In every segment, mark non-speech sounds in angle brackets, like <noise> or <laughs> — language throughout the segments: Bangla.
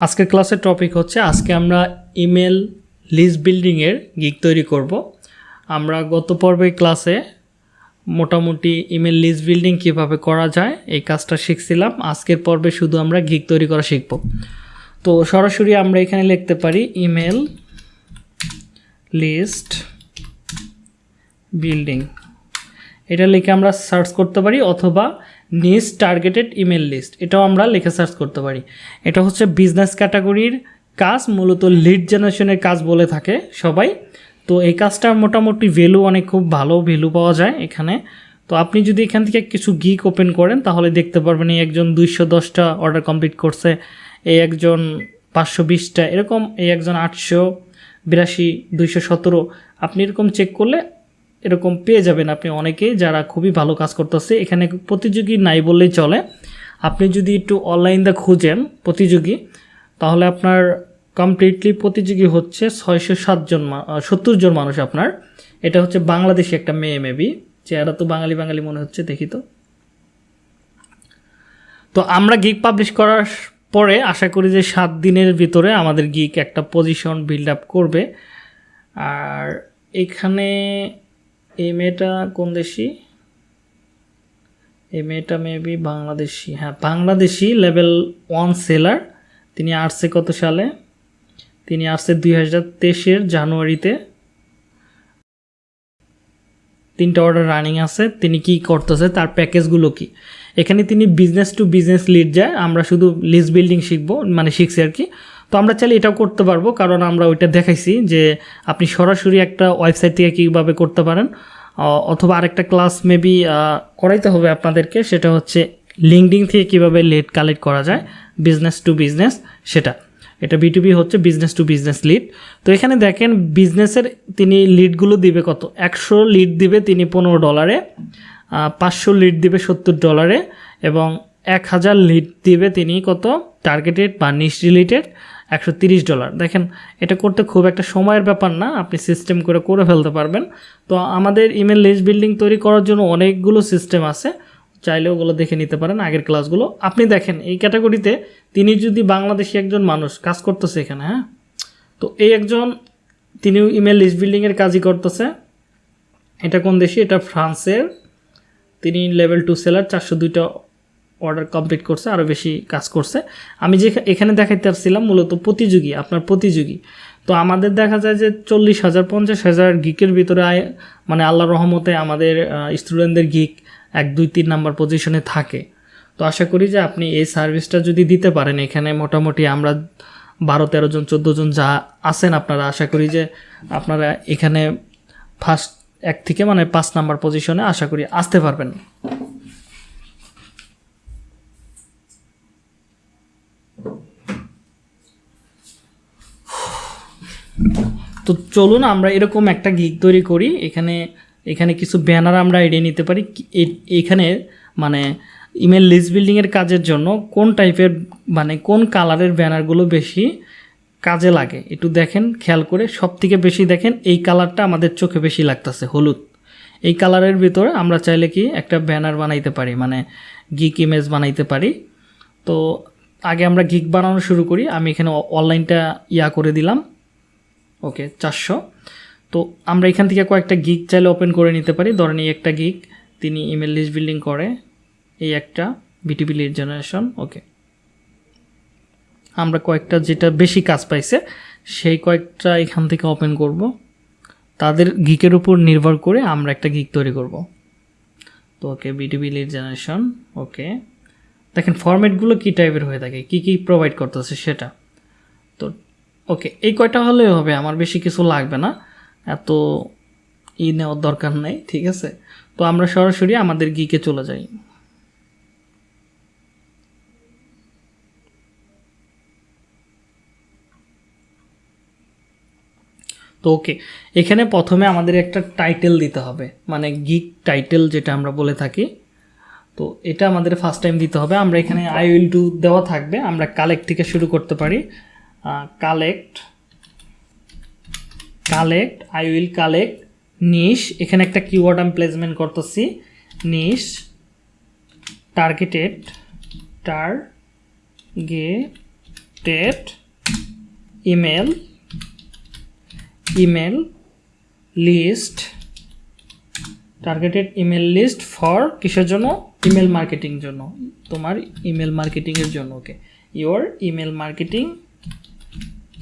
আজকের ক্লাসের টপিক হচ্ছে, আজকে আমরা ইমেল লিস্ট বিল্ডিংয়ের গিগ তৈরি করব। আমরা গত পর্বের ক্লাসে মোটামুটি ইমেল লিস্ট বিল্ডিং কীভাবে করা যায়, এই কাজটা শিখছিলাম। আজকের পর্বে শুধু আমরা গিগ তৈরি করা শিখব। তো সরাসরি আমরা এখানে লিখতে পারি ইমেল লিস্ট বিল্ডিং এটা লিখে আমরা সার্চ করতে পারি, অথবা নিজ টার্গেটেড ইমেল লিস্ট এটাও আমরা লিখে সার্চ করতে পারি। এটা হচ্ছে বিজনেস ক্যাটাগরির কাজ, মূলত লিড জেনারেশনের কাজ বলে থাকে সবাই। তো এই কাজটার মোটামুটি ভ্যালু অনেক খুব ভালো ভ্যালু পাওয়া যায় এখানে। তো আপনি যদি এখান থেকে কিছু গিক ওপেন করেন, তাহলে দেখতে পারবেন এই একজন দুইশো দশটা অর্ডার কমপ্লিট করছে, এই একজন পাঁচশো বিশটা, এরকম এই একজন আটশো বিরাশি, দুইশো সতেরো। আপনি এরকম চেক করলে এরকম পেয়ে যাবেন আপনি অনেকেই যারা খুবই ভালো কাজ করতেছে। এখানে প্রতিযোগী নাই বললেই চলে। আপনি যদি একটু অনলাইন দা খুঁজেন প্রতিযোগী, তাহলে আপনার কমপ্লিটলি প্রতিযোগী হচ্ছে ছয়শো সাতজন সত্তর জন মানুষ আপনার। এটা হচ্ছে বাংলাদেশি একটা মেয়ে মেবি চেহারা তো বাঙালি বাঙালি মনে হচ্ছে, দেখি তো। তো আমরা গিক পাবলিশ করার পরে আশা করি যে সাত দিনের ভিতরে আমাদের গিক একটা পজিশন বিল্ড আপ করবে। আর এখানে এই মেয়েটা কোন দেশি? এই মেয়েটা মেবি বাংলাদেশি। হ্যাঁ বাংলাদেশি লেভেল ওয়ান সেলার তিনি আসছে কত সালে? তিনি আসছে দুই হাজার তেইশের জানুয়ারিতে। তিনটা অর্ডার রানিং আছে। তিনি কি করতেছে? তার প্যাকেজগুলো কি? এখানে তিনি বিজনেস টু বিজনেস লিড যায়। আমরা শুধু লিস্ট বিল্ডিং শিখব মানে শিখছি আর কি। তো আমরা চাইলে এটাও করতে পারব, কারণ আমরা ওইটা দেখাইছি যে আপনি সরাসরি একটা ওয়েবসাইট থেকে কীভাবে করতে পারেন। অথবা আরেকটা ক্লাস মেবি করাইতে হবে আপনাদেরকে, সেটা হচ্ছে লিঙ্কডিং থেকে কীভাবে লিড কালেক্ট করা যায় বিজনেস টু বিজনেস সেটা। এটা বিটুবি হচ্ছে বিজনেস টু বিজনেস লিড তো এখানে দেখেন বিজনেসের তিনি লিডগুলো দিবে কত? একশো লিড দিবে তিনি পনেরো ডলারে পাঁচশো লিড দিবে সত্তর ডলারে এবং এক হাজার লিড দিবে তিনি কত? টার্গেটেড বা নিশ রিলেটেড একশো ডলার। দেখেন, এটা করতে খুব একটা সময়ের ব্যাপার না, আপনি সিস্টেম করে করে ফেলতে পারবেন। তো আমাদের ইমেল লিস্ট বিল্ডিং তৈরি করার জন্য অনেকগুলো সিস্টেম আছে, চাইলে ওগুলো দেখে নিতে পারেন, আগের ক্লাসগুলো আপনি দেখেন, এই ক্যাটাগরিতে তিনি যদি বাংলাদেশি একজন মানুষ কাজ করতেছে এখানে হ্যাঁ? তো এই একজন, তিনিও ইমেল লিস্ট বিল্ডিংয়ের কাজই করতেছে। এটা কোন দেশি? এটা ফ্রান্সের। তিনি লেভেল টু সেলার চারশো দুইটা অর্ডার কমপ্লিট করছে আরও বেশি কাজ করছে। আমি যে এখানে দেখাইতে পারছিলাম মূলত প্রতিযোগী, আপনার প্রতিযোগী। তো আমাদের দেখা যায় যে চল্লিশ হাজার, পঞ্চাশ হাজার গিকের ভিতরে মানে আল্লাহর রহমতে আমাদের স্টুডেন্টদের গিক এক, দুই, তিন নাম্বার পজিশনে থাকে। তো আশা করি যে আপনি এই সার্ভিসটা যদি দিতে পারেন, এখানে মোটামুটি আমরা বারো, তেরো জন, চোদ্দ জন যা আছেন আপনারা, আশা করি যে আপনারা এখানে ফার্স্ট এক থেকে মানে পাঁচ নাম্বার পজিশনে আশা করি আসতে পারবেন। তো চলুন আমরা এরকম একটা গিগ তৈরি করি। এখানে এখানে কিছু ব্যানার আমরা এড়িয়ে নিতে পারি। এখানে মানে ইমেল লিস্ট বিল্ডিংয়ের কাজের জন্য কোন টাইপের মানে কোন কালারের ব্যানারগুলো বেশি কাজে লাগে। একটু দেখেন, খেয়াল করে। সব থেকে বেশি দেখেন, এই কালারটা আমাদের চোখে বেশি লাগতেছে, হলুদ। এই কালারের ভিতরে আমরা চাইলে কি একটা ব্যানার বানাইতে পারি মানে গিক ইমেজ বানাইতে পারি। তো আগে আমরা গিক বানানো শুরু করি। আমি এখানে অনলাইনটা ইয়া করে দিলাম। ওকে, চারশো। তো আমরা এখান থেকে কয়েকটা গিগ চাইলে ওপেন করে নিতে পারি। ধরেন এই একটা গিগ তিনি ইমেল লিস্ট বিল্ডিং করে এই একটা বিটিপি লিড জেনারেশন ওকে। আমরা কয়েকটা যেটা বেশি কাজ পাইছে, সেই কয়েকটা এখান থেকে ওপেন করব। তাদের গিকের উপর নির্ভর করে আমরা একটা গিক তৈরি করব। তো ওকে বিটিপি লিড জেনারেশন ওকে। দেখেন ফরম্যাটগুলো কী টাইপের হয়ে থাকে? কী কী প্রোভাইড করতেছে সেটা? তো ওকে এই কয়টা হলেই হবে? আমার বেশি কিছু লাগবে না। এত ই নেওয়ার দরকার নেই, ঠিক আছে? তো আমরা সরাসরি আমাদের গিকে চলে যাই। তো ওকে এখানে প্রথমে আমাদের একটা টাইটেল দিতে হবে মানে গিক টাইটেল যেটা আমরা বলে থাকি। তো এটা আমাদের ফার্স্ট টাইম দিতে হবে। আমরা এখানে আই উইল টু দেওয়া থাকবে, আমরা কালেক্ট থেকে শুরু করতে পারি। Collect collect I will collect niche এখানে একটা কিওয়ার্ড আমি প্লেসমেন্ট করতেছি niche targeted targeted email email list targeted email list for কিসের জন্য? ইমেল মার্কেটিং জন্য, তোমার ইমেল মার্কেটিংয়ের জন্য okay your email marketing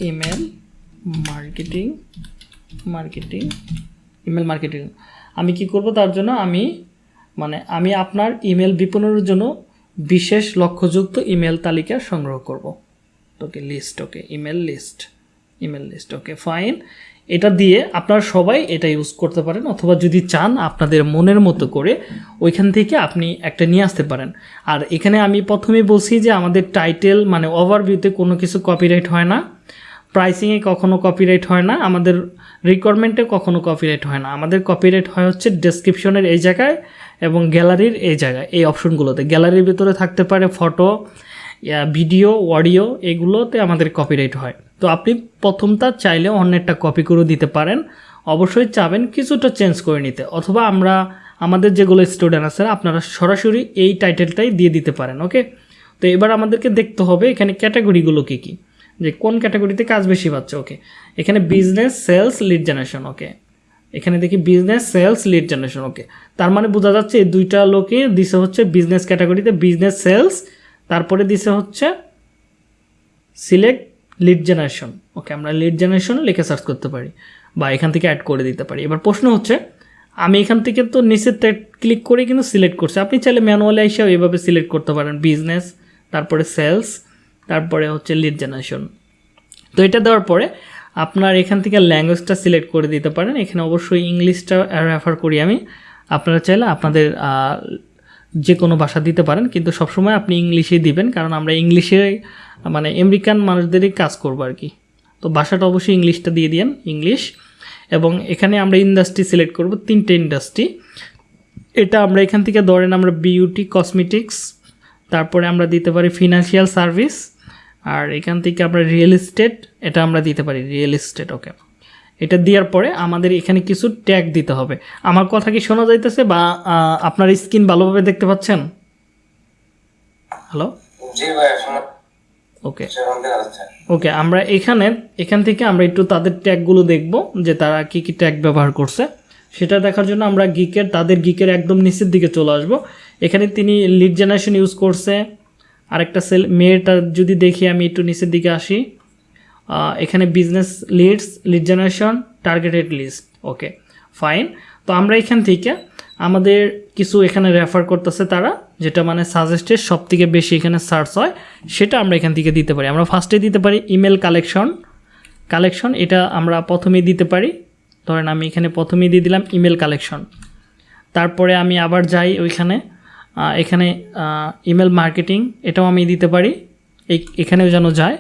email marketing marketing email marketing আমি কি করব? তার জন্য আমি মানে আমি আপনার ইমেল বিপণনের জন্য বিশেষ লক্ষ্যযুক্ত ইমেল তালিকা সংগ্রহ করব। Okay list okay email list email list okay fine এটা দিয়ে আপনারা সবাই এটা ইউজ করতে পারেন, অথবা যদি চান আপনাদের মনের মতো করে ওইখান থেকে আপনি একটা নিয়ে আসতে পারেন। আর এখানে আমি প্রথমেই বলছি যে আমাদের টাইটেল মানে ওভারভিউতে কোনো কিছু কপিরাইট হয় না। প্রাইসিংয়ে কখনো কপিরাইট হয় না, আমাদের রিকোয়ারমেন্টে কখনো কপিরাইট হয় না। আমাদের কপিরাইট হয় হচ্ছে ডেসক্রিপশনের এই জায়গায় এবং গ্যালারির এই জায়গায়, এই অপশনগুলোতে গ্যালারির ভিতরে থাকতে পারে ফটো ভিডিও অডিও এগুলোতে আমাদের কপিরাইট হয়। তো আপনি প্রথমটা চাইলে অন্যেরটা কপি করে দিতে পারেন। অবশ্যই চাবেন কিছুটা চেঞ্জ করে নিতে। অথবা আমরা, আমাদের যেগুলো স্টুডেন্ট আছে, আপনারা সরাসরি এই টাইটেলটাই দিয়ে দিতে পারেন ওকে তো এবার আমাদেরকে দেখতে হবে এখানে ক্যাটাগরিগুলো কী কী। যে কোন ক্যাটাগরিতে কাজ বেশি পাচ্ছে, ওকে। এখানে business sales lead generation okay. এখানে দেখি business sales lead generation okay. তার মানে বোঝা যাচ্ছে এই দুইটা লোকে দিছে হচ্ছে বিজনেস ক্যাটাগরিতে বিজনেস সেলস তারপরে দিছে হচ্ছে সিলেক্ট লিড জেনারেশন ওকে। আমরা লিড জেনারেশন লিখে সার্চ করতে পারি বা এখান থেকে অ্যাড করে দিতে পারি। এবার প্রশ্ন হচ্ছে, আমি এখান থেকে তো নিচে ক্লিক করে কিন্তু সিলেক্ট করছি। আপনি চাইলে ম্যানুয়ালি এসেও এভাবে সিলেক্ট করতে পারেন। বিজনেস তারপরে সেলস তারপরে হচ্ছে লিড জেনারেশন তো এটা দেওয়ার পরে আপনার এখান থেকে ল্যাঙ্গুয়েজটা সিলেক্ট করে দিতে পারেন। এখানে অবশ্যই ইংলিশটা রেফার করি আমি। আপনারা চাইলে আপনাদের যে কোনো ভাষা দিতে পারেন, কিন্তু সবসময় আপনি ইংলিশেই দিবেন, কারণ আমরা ইংলিশে মানে আমেরিকান মানুষদেরই কাজ করব আর কি। তো ভাষাটা অবশ্যই ইংলিশটা দিয়ে দিন ইংলিশ এবং এখানে আমরা ইন্ডাস্ট্রি সিলেক্ট করব, তিনটে ইন্ডাস্ট্রি এটা আমরা এখান থেকে ধরেন আমরা বিউটি কসমেটিক্স তারপরে আমরা দিতে পারি ফিনান্সিয়াল সার্ভিস আর এখান থেকে আমরা রিয়েল এস্টেট এটা আমরা দিতে পারি রিয়েল এস্টেট ওকে এটা দেওয়ার পরে আমাদের এখানে কিছু ট্যাগ দিতে হবে। আমার কথা কি শোনা যাইতেছে বা আপনার স্ক্রিন ভালোভাবে দেখতে পাচ্ছেন? হ্যালো ওকে ওকে আমরা এখানে এখান থেকে আমরা একটু তাদের ট্যাগগুলো দেখব যে তারা কি কি ট্যাগ ব্যবহার করছে। সেটা দেখার জন্য আমরা গিকের তাদের গিকের একদম নিচের দিকে চলে আসব। এখানে তিনি লিড জেনারেশন ইউজ করছে আরেকটা সেল, মেয়েটা যদি দেখি আমি একটু নিচের দিকে আসি এখানে business leads lead generation targeted list okay fine তো আমরা এখান থেকে আমাদের কিছু এখানে রেফার করতেছে তারা, যেটা মানে সাজেস্টেড সব থেকে বেশি এখানে সার্চ হয়, সেটা আমরা এখান থেকে দিতে পারি। আমরা ফার্স্টে দিতে পারি ইমেল কালেকশন কালেকশন এটা আমরা প্রথমেই দিতে পারি। ধরেন আমি এখানে প্রথমেই দিয়ে দিলাম ইমেল কালেকশন তারপরে আমি আবার যাই ওইখানে এখানে ইমেল মার্কেটিং এটাও আমি দিতে পারি। এখানেও যেন যায়।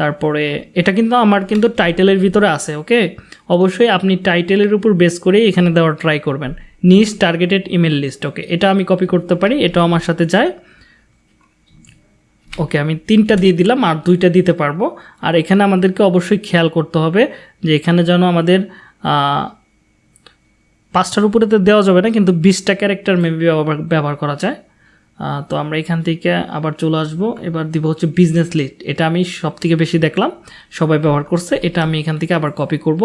তারপরে, এটা কিন্তু আমার কিন্তু টাইটেলের ভিতরে আছে ওকে অবশ্যই আপনি টাইটেলের উপর বেস করেই এখানে দেওয়ার ট্রাই করবেন। নিজ টার্গেটেড ইমেল লিস্ট ওকে এটা আমি কপি করতে পারি, এটাও আমার সাথে যায়। ওকে আমি তিনটা দিয়ে দিলাম, আর দুইটা দিতে পারব। আর এখানে আমাদেরকে অবশ্যই খেয়াল করতে হবে যে এখানে যেন আমাদের পাঁচটার উপরে তো দেওয়া যাবে না, কিন্তু বিশটা ক্যারেক্টার মেবি ব্যবহার ব্যবহার করা যায়। তো আমরা এখান থেকে আবার চলে আসব। এবার দিব হচ্ছে বিজনেস লিস্ট এটা আমি সব থেকে বেশি দেখলাম, সবাই ব্যবহার করছে, এটা আমি এখান থেকে আবার কপি করব।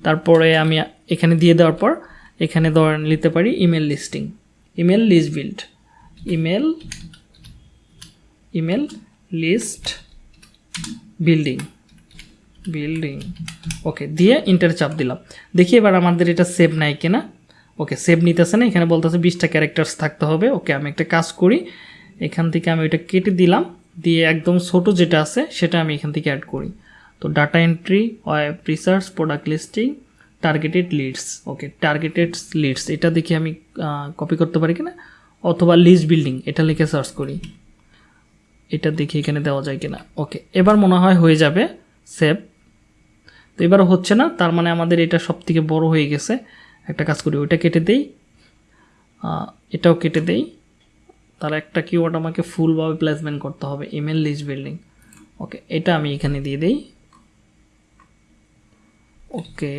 তারপরে আমি এখানে দিয়ে দেওয়ার পর, এখানে ধরেন নিতে পারি email listing email list build email email list building building okay দিয়ে ইন্টার চাপ দিলাম। দেখি এবার আমাদের এটা সেভ নাই কিনা। ওকে সেভ নিতেছে না, এখানে বলতেছে বিশটা ক্যারেক্টার্স থাকতে হবে। ওকে আমি একটা কাজ করি। এখান থেকে আমি ওইটা কেটে দিলাম। দিয়ে একদম ছোট যেটা আছে, সেটা আমি এখান থেকে অ্যাড করি। তো data entry web research product listing targeted leads okay targeted leads এটা দেখি আমি কপি করতে পারি কিনা? অথবা লিস্ট বিল্ডিং এটা লিখে সার্চ করি। এটা দেখি এখানে দেওয়া যায় কিনা। ওকে এবার মনে হয় হয়ে যাবে সেভ তো এবার হচ্ছে না, তার মানে আমাদের এটা সব থেকে বড় হয়ে গেছে। একটা কাজ করি, ওইটা কেটে দেই। এটাও কেটে দেই। তার একটা কিওয়ার্ড আমাকে ফুলভাবে প্লেসমেন্ট করতে হবে ইমেল লিস্ট বিল্ডিং ওকে এটা আমি এখানে দিয়ে দেই। ওকে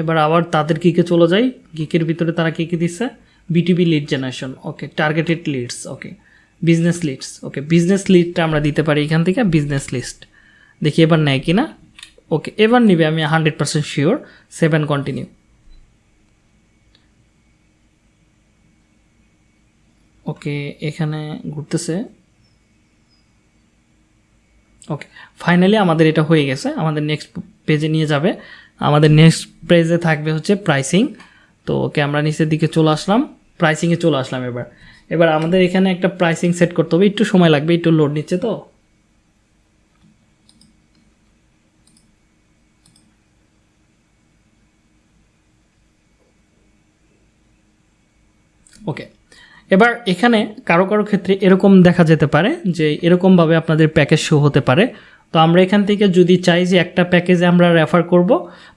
এবার আবার তাদের গিকে চলে যাই। গিকের ভিতরে তারা কী কী দিচ্ছে BTB lead generation okay targeted leads okay business leads okay business লিডটা আমরা দিতে পারি এখান থেকে বিজনেস লিস্ট দেখি এবার নেয় কি না ওকে এবার নিবে আমি hundred percent sure seven continue okay এখানে ঘুরতেছে ওকে ফাইনালি আমাদের এটা হয়ে গেছে আমাদের নেক্সট পেজে নিয়ে যাবে আমাদের নেক্সট পেজে থাকবে হচ্ছে প্রাইসিং তো ওকে আমরা নিচের দিকে চলে আসলাম প্রাইসিংয়ে চলে আসলাম এবার এবার আমাদের এখানে একটা প্রাইসিং সেট করতে হবে একটু সময় লাগবে একটু লোড নিচ্ছে তো ওকে এবার এখানে কারও কারও ক্ষেত্রে এরকম দেখা যেতে পারে যে এরকমভাবে আপনাদের প্যাকেজ শো হতে পারে। তো আমরা এখান থেকে যদি চাই যে একটা প্যাকেজে আমরা রেফার করব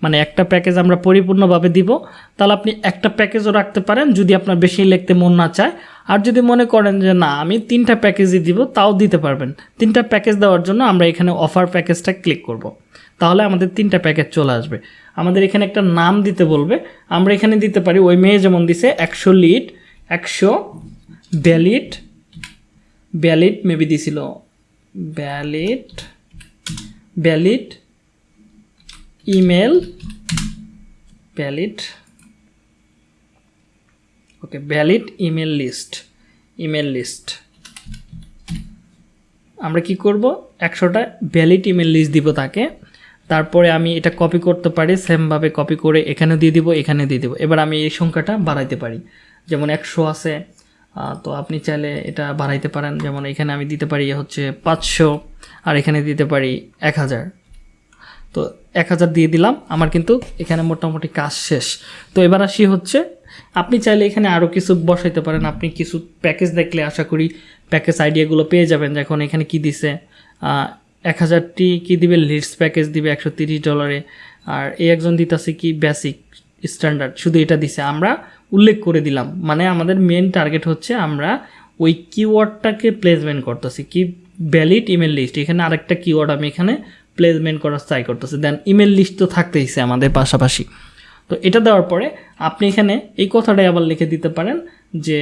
মানে একটা প্যাকেজ আমরা পরিপূর্ণভাবে দিব, তাহলে আপনি একটা প্যাকেজও রাখতে পারেন যদি আপনার বেশি লিখতে মন না চায়। আর যদি মনে করেন যে না, আমি তিনটা প্যাকেজই দিব, তাও দিতে পারবেন। তিনটা প্যাকেজ দেওয়ার জন্য আমরা এখানে অফার প্যাকেজটা ক্লিক করব। তাহলে আমাদের তিনটা প্যাকেজ চলে আসবে। আমাদের এখানে একটা নাম দিতে বলবে। আমরা এখানে দিতে পারি, ওই মেয়ে যেমন দিছে, একশো লিড একশো ব্যালিড ব্যালিড মেবি দিছিল। Valid valid email valid okay valid email list email list. আমরা কি করব? একশোটা ভ্যালিড ইমেল লিস্ট দিব তাকে। তারপরে আমি এটা কপি করতে পারি সেমভাবে কপি করে এখানে দিয়ে দিব এখানে দিয়ে দিব। এবার আমি এই সংখ্যাটা বাড়াইতে পারি। যেমন একশো আছে তো আপনি চাইলে এটা বাড়াইতে পারেন। যেমন এখানে আমি দিতে পারি হচ্ছে পাঁচশো, আর এখানে দিতে পারি এক হাজার। তো এক হাজার দিয়ে দিলাম, আমার কিন্তু এখানে মোটামুটি কাজ শেষ। তো এবার আসি হচ্ছে, আপনি চাইলে এখানে আরও কিছু বসাইতে পারেন। আপনি কিছু প্যাকেজ দেখলে আশা করি প্যাকেজ আইডিয়াগুলো পেয়ে যাবেন যখন এখানে কি দিছে। এক হাজারটি কী দিবে? লিডস প্যাকেজ দিবে একশো তিরিশ ডলারে। আর এই একজন দিতেছে কি? Basic, standard. শুধু এটা দিছে। আমরা উল্লেখ করে দিলাম। মানে আমাদের মেন টার্গেট হচ্ছে আমরা ওই কিওয়ার্ডটাকে প্লেসমেন্ট করতেছি। কি ভ্যালিড ইমেল লিস্ট এখানে আরেকটা কিওয়ার্ড আমি এখানে প্লেসমেন্ট করার ট্রাই করতেছি। দেন ইমেল লিস্ট তো থাকতেইছে আমাদের পাশাপাশি। তো এটা দেওয়ার পরে আপনি এখানে এই কথাটাই আবার লিখে দিতে পারেন যে,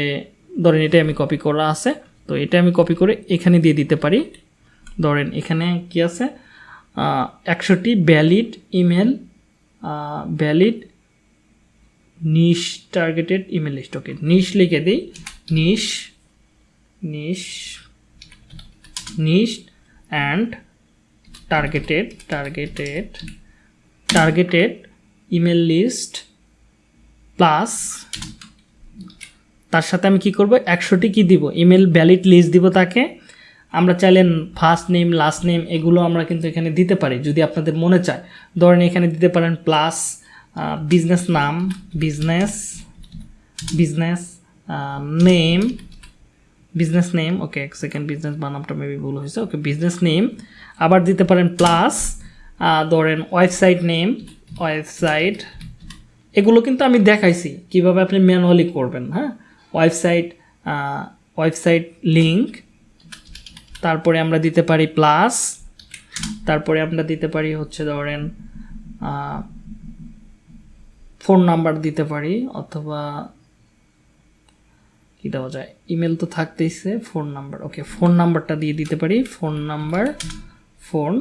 ধরেন এটা আমি কপি করা আছে। তো এটা আমি কপি করে এখানে দিয়ে দিতে পারি। ধরেন এখানে কি আছে? একশোটি valid email valid niche targeted email list okay niche লিখে দিই। Niche niche niche and targeted targeted targeted email list plus তার সাথে আমি কি করব? একশোটি কি দিব? ইমেল ভ্যালিড লিস্ট দিব তাকে। আমরা চাইলেন ফার্স্ট নেম লাস্ট নেম এগুলো আমরা কিন্তু এখানে দিতে পারি, যদি আপনাদের মনে চায়। ধরেন এখানে দিতে পারেন প্লাস বিজনেস নাম business business name business name okay এক সেকেন্ড বিজনেস বানামটা মেবি ভুল হয়েছে ওকে বিজনেস নেম আবার দিতে পারেন প্লাস ধরেন ওয়েবসাইট নেম ওয়েবসাইট এগুলো কিন্তু আমি দেখাইছি, কীভাবে আপনি ম্যানুয়ালি করবেন হ্যাঁ? ওয়েবসাইট ওয়েবসাইট লিঙ্ক তারপরে আমরা দিতে পারি প্লাস তারপরে আমরা দিতে পারি হচ্ছে ধরেন ফোন নাম্বার দিতে পারি, অথবা কি দেওয়া যায়? ইমেল তো থাকতেইছে, ফোন নাম্বার, ওকে, ফোন নাম্বারটা দিয়ে দিতে পারি। Phone number phone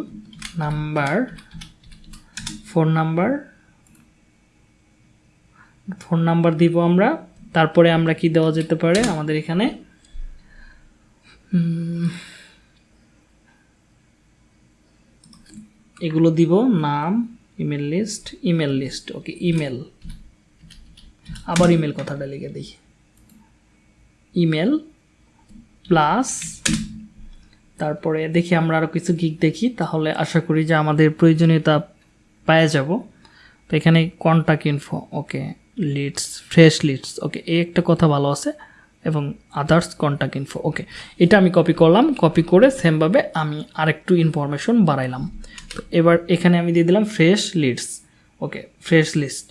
number phone number phone number দিব আমরা। তারপরে আমরা কি দেওয়া যেতে পারে আমাদের এখানে? এগুলো দিব, নাম email list email list okay email আবার ইমেল কথাটা লিখে দিই ইমেল প্লাস তারপরে দেখি আমরা আরও কিছু গিক দেখি, তাহলে আশা করি যে আমাদের প্রয়োজনীয়তা পাওয়া যাব। তো এখানে contact info okay leads fresh leads okay এই একটা কথা ভালো আছে, এবং আদার্স কন্ট্যাক্ট ইনফো ওকে এটা আমি কপি করলাম কপি করে সেমভাবে আমি আরেকটু ইনফরমেশন বাড়াইলাম। এবার এখানে আমি দিয়ে দিলাম fresh leads okay fresh list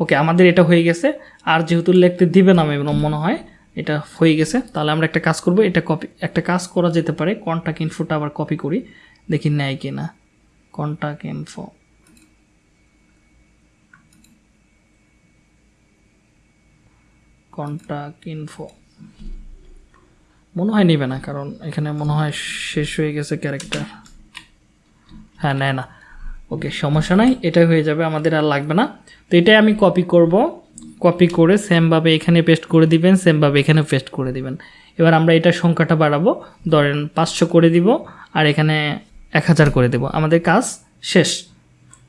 okay আমাদের এটা হয়ে গেছে। আর যেহেতু লিখতে দিবে না এবং মনে হয় এটা হয়ে গেছে। তাহলে আমরা একটা কাজ করব, এটা কপি একটা কাজ করা যেতে পারে। কন্ট্যাক্ট ইনফোটা আবার কপি করি, দেখি নেয় কি না কন্ট্যাক্ট ইনফো কন্ট্যাক্ট ইনফো মনে হয় নেবে না, কারণ এখানে মনে হয় শেষ হয়ে গেছে ক্যারেক্টার হ্যাঁ নেয় না। ওকে সমস্যা নাই, এটাই হয়ে যাবে, আমাদের আর লাগবে না। তো এটাই আমি কপি করব। কপি করে সেমভাবে এখানে পেস্ট করে দিবেন সেমভাবে এখানে পেস্ট করে দিবেন। এবার আমরা এটার সংখ্যাটা বাড়াবো। ধরেন পাঁচশো করে দিব, আর এখানে এক হাজার করে দেব। আমাদের কাজ শেষ।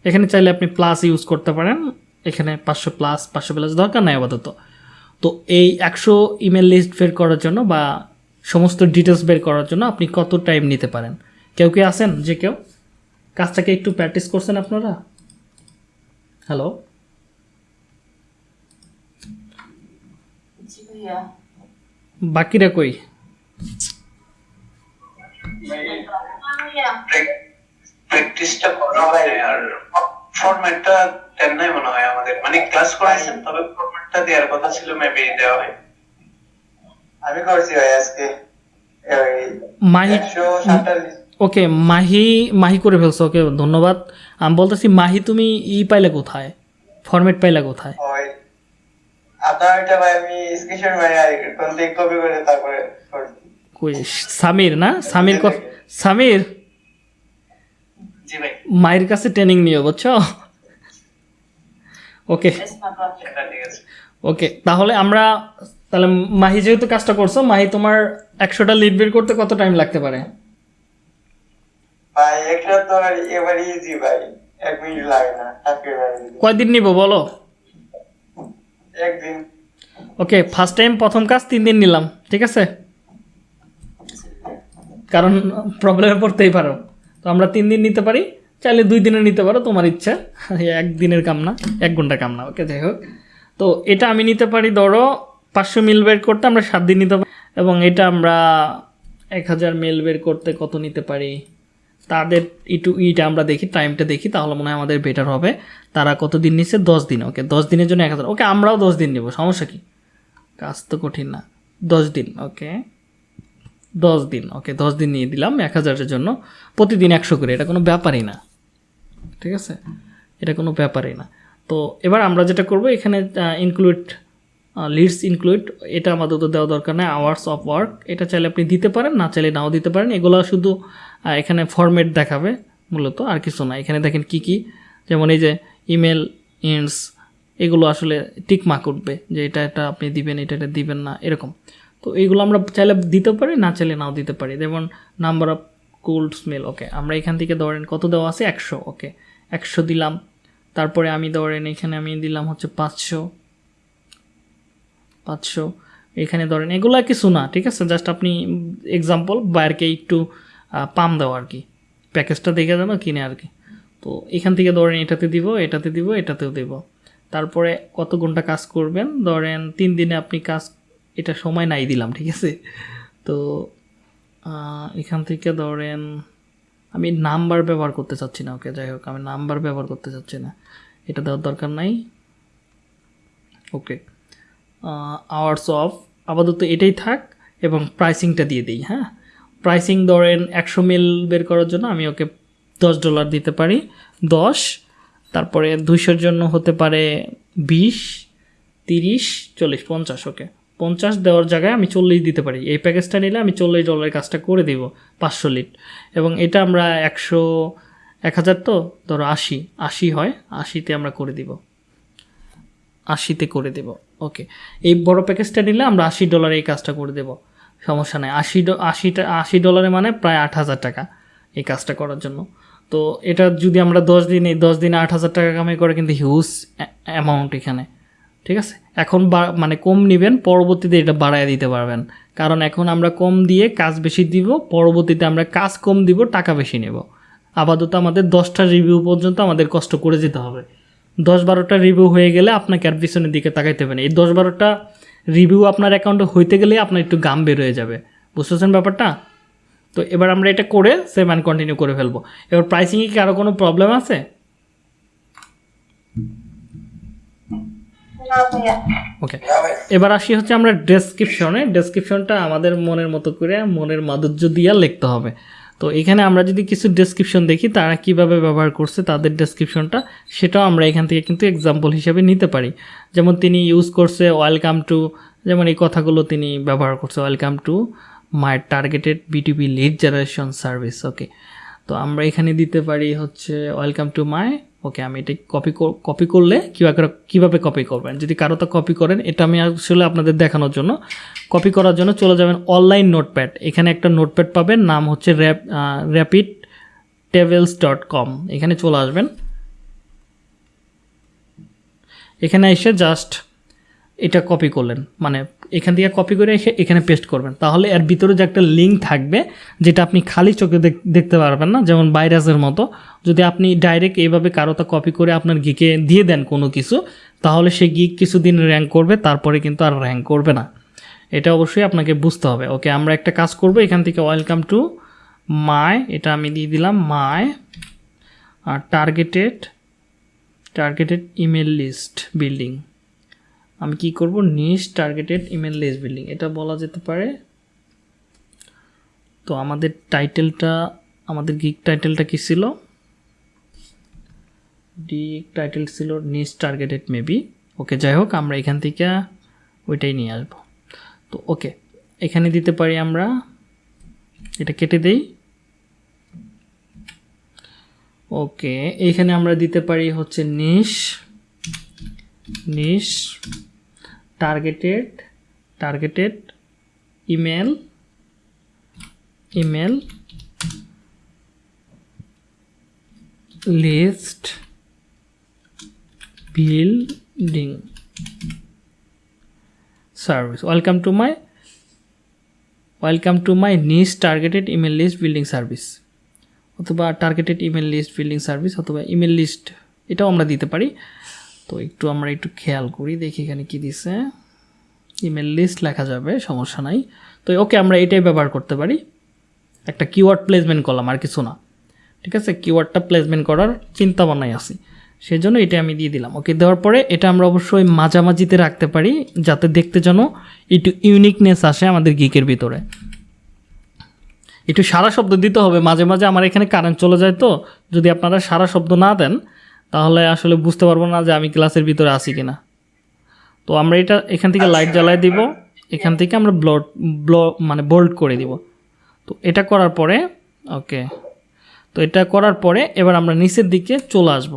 এখানে চাইলে আপনি প্লাস ইউজ করতে পারেন। এখানে পাঁচশো প্লাস পাঁচশো প্লাস দরকার নাই আপাতত। তো এই একশো ইমেল লিস্ট বের করার জন্য বা সমস্ত ডিটেলস বের করার জন্য আপনি কত টাইম নিতে পারেন? কেউ কি আছেন? যে কেউ? কাজটাকে একটু প্র্যাকটিস করছেন আপনারা? হ্যালো? বাকিরা কই? প্র্যাকটিসটা করা হয় আর ফরম্যাটটা দেন নাই মনে হয় আমাদের। মানে ক্লাস করাইছেন তবে ফরম্যাটটা দেওয়ার কথা ছিল মেবি দেওয়া হয়। আমি করছি ভাই আজকে। মাহি ওকে মাহি মাহি করে ফেলছো ওকে ধন্যবাদ। আমি বলতেছি মাহি তুমি ই পাইলে কোথায়? ফরম্যাট পাইলে কোথায়? সামির না? সামির সামির? মায়ের কাছে ট্রেনিং নিও বুঝছ? ওকে ওকে তাহলে আমরা তাহলে মাহি যেহেতু কাজটা করছ মাহি তোমার একশোটা লিড বের করতে কত টাইম লাগতে পারে? ভাই একটা তো এবার ইজি ভাই। এক মিনিট লাগে না কয়দিন নিব বলো? একদিন। ওকে ফার্স্ট টাইম প্রথম কাজ তিন দিন নিলাম ঠিক আছে? কারণ প্রবলেমে পড়তেই পারো। তো আমরা তিন দিন নিতে পারি চাইলে দুই দিনে নিতে পারো তোমার ইচ্ছা। একদিনের কাম না এক ঘণ্টা কাম না ওকে যাই হোক। তো এটা আমি নিতে পারি ধরো পাঁচশো মিল বের করতে আমরা সাত দিন নিতে পারি এবং এটা আমরা এক হাজার মিল বের করতে কত নিতে পারি? তাদের একটু ইটা আমরা দেখি টাইমটা দেখি, তাহলে মনে হয় আমাদের বেটার হবে। তারা কত দিন নিচ্ছে? দশ দিন ওকে দশ দিনের জন্য এক হাজার। ওকে আমরাও দশ দিন নেব, সমস্যা কি? কাজ তো কঠিন না। দশ দিন ওকে দশ দিন ওকে দশ দিন নিয়ে দিলাম এক হাজারের জন্য। প্রতিদিন একশো করে, এটা কোনো ব্যাপারই না। ঠিক আছে? এটা কোনো ব্যাপারই না। তো এবার আমরা যেটা করব, এখানে ইনক্লুড লিডস ইনক্লুড এটা আমাদের তো দেওয়া দরকার নেই আওয়ার্স অফ ওয়ার্ক এটা চাইলে আপনি দিতে পারেন, না চাইলে নাও দিতে পারেন, এগুলো শুধু এখানে ফরম্যাট দেখাবে মূলত, আর কিছু না। এখানে দেখেন কি কি, যেমন এই যে ইমেল ইন্ডস এগুলো আসলে টিক মার্ক উঠবে, যে এটা এটা আপনি দিবেন, এটা এটা দিবেন না, এরকম। তো এইগুলো আমরা চাইলে দিতে পারি, না চাইলে নাও দিতে পারি। যেমন number of cold email okay আমরা এখান থেকে ধরেন কত দেওয়া আছে? একশো ওকে একশো দিলাম। তারপরে আমি ধরেন এখানে আমি দিলাম হচ্ছে পাঁচশো। পাঁচশো। এখানে ধরেন এগুলো কিছু না, ঠিক আছে? জাস্ট আপনি এক্সাম্পল বাইরকে একটু পাম দেওয়া আর কি। প্যাকেজটা দেখে দেবো কিনে আর কি। তো এখান থেকে ধরেন এটাতে দিব এটাতে দিব, এটাতেও দেব। তারপরে কত ঘণ্টা কাজ করবেন? ধরেন তিন দিনে আপনি কাজ, এটা সময় নাই দিলাম, ঠিক আছে? তো এখান থেকে ধরেন, আমি নাম্বার ব্যবহার করতে চাচ্ছি না, ওকে, যাই হোক, আমি নাম্বার ব্যবহার করতে চাচ্ছি না। এটা দেওয়ার দরকার নাই। ওকে। আওয়ার্স অফ আপাতত এটাই থাক এবং প্রাইসিংটা দিয়ে দিই হ্যাঁ? প্রাইসিং ধরেন একশো মিল বের করার জন্য আমি ওকে দশ ডলার দিতে পারি, দশ, তারপরে দুইশোর জন্য হতে পারে বিশ, তিরিশ, চল্লিশ, পঞ্চাশ, ওকে। পঞ্চাশ দেওয়ার জায়গায় আমি চল্লিশ দিতে পারি। এই প্যাকেজটা নিলে আমি চল্লিশ ডলারের কাজটা করে দিব, পাঁচশো লিট। এবং এটা আমরা একশো, এক হাজার তো, ধরো আশি আশি হয়, আশিতে আমরা করে দিব। আশিতে করে দেব ওকে এই বড় প্যাকেজটা নিলে আমরা আশি ডলারে এই কাজটা করে দেব, সমস্যা নেই। আশি আশিটা, আশি ডলারে মানে প্রায় আট হাজার টাকা এই কাজটা করার জন্য। তো এটা যদি আমরা দশ দিনে দশ দিনে আট হাজার টাকা কামাই করে কিন্তু হিউজ অ্যামাউন্ট এখানে, ঠিক আছে? এখন মানে কম নেবেন, পরবর্তীতে এটা বাড়ায় দিতে পারবেন। কারণ এখন আমরা কম দিয়ে কাজ বেশি দিব, পরবর্তীতে আমরা কাজ কম দিব, টাকা বেশি নেব। আপাতত আমাদের দশটা রিভিউ পর্যন্ত আমাদের কষ্ট করে যেতে হবে। দশ বারোটা রিভিউ হয়ে গেলে আপনাকে আর পিছনের দিকে তাকাইতে হবে না। এই দশ বারোটা রিভিউ আপনার অ্যাকাউন্টে হইতে গেলে আপনার একটু গাম বের হয়ে যাবে। বুঝতেছেন ব্যাপারটা? তো এবার আমরা এটা করে সেভ অ্যান্ড কন্টিনিউ করে ফেলব। এবার প্রাইসিংয়ে কি আরও কোনো প্রবলেম আছে? ওকে এবার আসি হচ্ছে আমরা ডেসক্রিপশনে ডেসক্রিপশনটা আমাদের মনের মতো করে মনের মাধুর্য দিয়ে লিখতে হবে। তো এখানে আমরা যদি কিছু ডেসক্রিপশন দেখি, তারা কীভাবে ব্যবহার করছে তাদের ডেসক্রিপশনটা সেটাও আমরা এখান থেকে কিন্তু এক্সাম্পল হিসেবে নিতে পারি। যেমন তিনি ইউজ করছে ওয়েলকাম টু যেমন এই কথাগুলো তিনি ব্যবহার করছে welcome to my targeted BTP lead generation service okay তো আমরা এখানে দিতে পারি হচ্ছে ওয়েলকাম টু মাই ওকে আমি এটা কপি কপি করলে কীভাবে কীভাবে কপি করবেন? যদি কারও তো কপি করেন, এটা আমি আসলে আপনাদের দেখানোর জন্য। কপি করার জন্য চলে যাবেন অনলাইন নোটপ্যাড এখানে একটা নোটপ্যাড পাবেন, নাম হচ্ছে rap rapid travels dot com এখানে চলে আসবেন। এখানে এসে জাস্ট এটা কপি করলেন। মানে এখান থেকে কপি করে এসে এখানে পেস্ট করবেন। তাহলে এর ভিতরে যে একটা লিঙ্ক থাকবে, যেটা আপনি খালি চোখে দেখ- দেখতে পারবেন না, যেমন ভাইরাসের মতো। যদি আপনি ডাইরেক্ট এইভাবে কারোটা কপি করে আপনার গিকে দিয়ে দেন কোনো কিছু, তাহলে সে গিক কিছুদিন র্যাঙ্ক করবে, তারপরে কিন্তু আর র্যাঙ্ক করবে না। এটা অবশ্যই আপনাকে বুঝতে হবে। ওকে, আমরা একটা কাজ করব, এখান থেকে ওয়েলকাম টু মাই এটা আমি দিয়ে দিলাম my R targeted targeted email list building আমি কি করব? Niche targeted email list building এটা বলা যেতে পারে। তো আমাদের টাইটেলটা আমাদের গিক টাইটেলটা কি ছিল? ডি টাইটেল ছিল নিশ টার্গেটেড মেবি ওকে যাই হোক, আমরা এখান থেকে ওইটাই নিয়ে আসব। তো ওকে এখানে দিতে পারি আমরা, এটা কেটে দেই। ওকে এইখানে আমরা দিতে পারি হচ্ছে niche niche targeted targeted email email list building service welcome to my welcome to my niche targeted email list building service অথবা targeted email list building service অথবা ইমেল লিস্ট এটাও আমরা দিতে পারি। তো একটু আমরা একটু খেয়াল করি, দেখি এখানে কি দিছে। ইমেল লিস্ট লেখা যাবে, সমস্যা নাই। তো ওকে আমরা এটাই ব্যবহার করতে পারি। একটা কিওয়ার্ড প্লেসমেন্ট করলাম আর কিছু না। ঠিক আছে? কিওয়ার্ডটা প্লেসমেন্ট করার চিন্তা ভাবনায় আছি। সেই জন্য এটা আমি দিয়ে দিলাম। ওকে দেওয়ার পরে এটা আমরা অবশ্যই মাঝামাঝিতে রাখতে পারি, যাতে দেখতে যেন একটু ইউনিকনেস আসে আমাদের গিকের ভিতরে। একটু সারা শব্দ দিতে হবে। মাঝে মাঝে আমার এখানে কারেন্ট চলে যায় তো। যদি আপনারা সারা শব্দ না দেন তাহলে আসলে বুঝতে পারব না যে আমি ক্লাসের ভিতরে আছি কিনা। তো আমরা এটা এখান থেকে লাইট জ্বালাই দিব, এখান থেকে আমরা ব্লড ব্ল মানে বোল্ড করে দিব। তো এটা করার পরে ওকে তো এটা করার পরে এবার আমরা নিচের দিকে চলে আসব।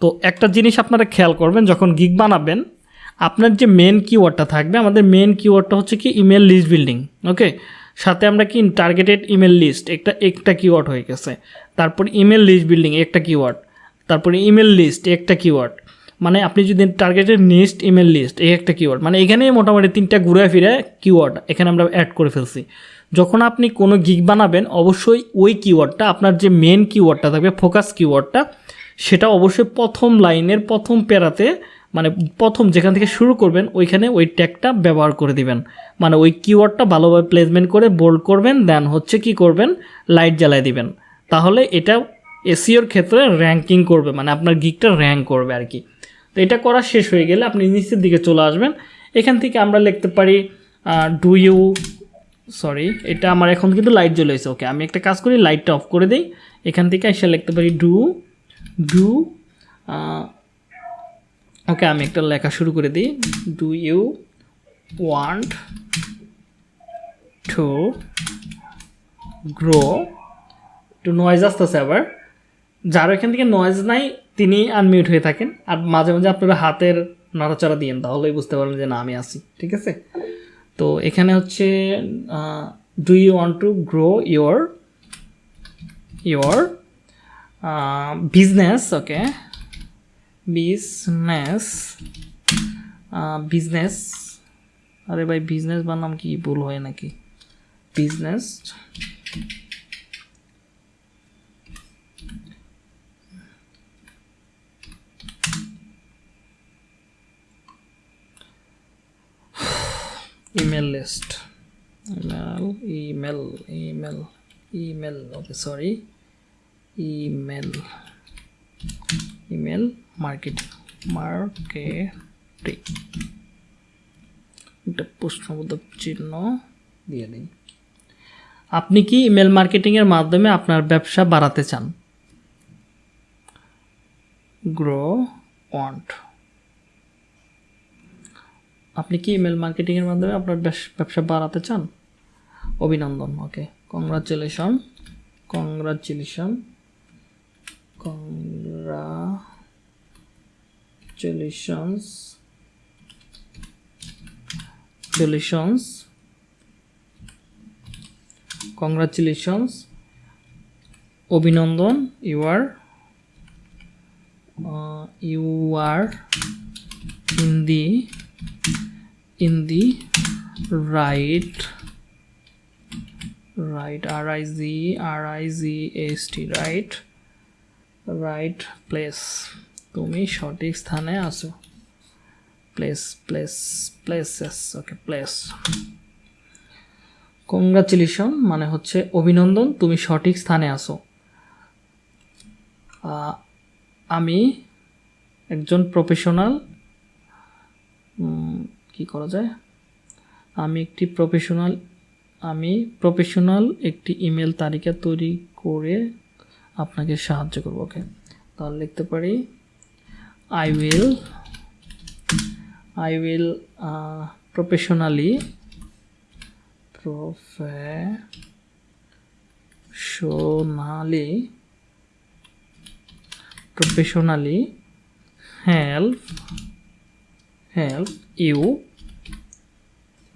তো একটা জিনিস আপনারা খেয়াল করবেন, যখন গিগ বানাবেন, আপনার যে মেন কিওয়ার্ডটা থাকবে, আমাদের মেন কিওয়ার্ডটা হচ্ছে কি ইমেল লিস্ট বিল্ডিং ওকে সাথে আমরা কি টার্গেটেড ইমেল লিস্ট একটা একটা কিওয়ার্ড হয়ে গেছে। তারপর ইমেল লিস্ট বিল্ডিং একটা কিওয়ার্ড তারপরে ইমেল লিস্ট একটা কিওয়ার্ড মানে আপনি যদি টার্গেটের লিস্ট ইমেল লিস্ট এই একটা কিওয়ার্ড মানে এখানেই মোটামুটি তিনটা ঘুরে ফিরে কিওয়ার্ড এখানে আমরা অ্যাড করে ফেলছি। যখন আপনি কোনো গিগ বানাবেন, অবশ্যই ওই কিওয়ার্ডটা আপনার যে মেন কিওয়ার্ডটা থাকবে ফোকাস কিওয়ার্ডটা সেটা অবশ্যই প্রথম লাইনের প্রথম প্যারাতে মানে প্রথম যেখান থেকে শুরু করবেন, ওইখানে ওই ট্যাগটা ব্যবহার করে দিবেন। মানে ওই কিওয়ার্ডটা ভালোভাবে প্লেসমেন্ট করে বোল্ড করবেন দেন হচ্ছে কি করবেন লাইট জ্বালায় দিবেন। তাহলে এটা এসিওর ক্ষেত্রে র্যাঙ্কিং করবে মানে আপনার গিকটা র্যাঙ্ক করবে আর কি তো এটা করা শেষ হয়ে গেলে আপনি নিচের দিকে চলে আসবেন। এখান থেকে আমরা লিখতে পারি ডু ইউ সরি এটা আমার এখন কিন্তু লাইট জ্বলে এসে ওকে আমি একটা কাজ করি লাইটটা অফ করে দিই। এখান থেকে এসে লিখতে পারি ডু ডু ওকে আমি একটা লেখা শুরু করে দিই। Do you want to grow একটু নয়েজ আসতেছে আবার। যার এখান থেকে নয়েজ নাই, তিনি আনমিউট হয়ে থাকেন। আর মাঝে মাঝে আপনারা হাতের নাড়াচাড়া দিয়েন তাহলেই বুঝতে পারবেন যে না, আমি আছি, ঠিক আছে? তো এখানে হচ্ছে do you want to grow your your business okay business business আরে ভাই বিজনেস বানাম কি? ভুল হয় নাকি? Business email list email email email email okay sorry email email marketing marketing একটা প্রশ্নবোধক চিহ্ন দিয়ে দিন আপনি কি ইমেল মার্কেটিংয়ের মাধ্যমে আপনার ব্যবসা বাড়াতে চান গ্রো ওয়ান্ট আপনি কি ইমেল মার্কেটিংয়ের মাধ্যমে আপনার ব্যবস- বাড়াতে চান? অভিনন্দন ওকে কংগ্রাচুলেশন কংগ্রাচুলেশন কংগ্রাচুলেশনস চুলেশনস কংগ্রাচুলেশনস অভিনন্দন you are you are in the in the right right, r i z r i z s t, right right place. তুমি সঠিক স্থানে আছো। Place place places okay place congratulation মানে হচ্ছে অভিনন্দন, তুমি সঠিক স্থানে আছো। আমি একজন প্রফেশনাল কি করা যায়? আমি একটি প্রফেশনাল আমি প্রফেশনাল একটি ইমেল তালিকা তৈরি করে আপনাকে সাহায্য করব ওকে তাহলে লিখতে পারি I will I will professionally প্রফে professionally professionally help help you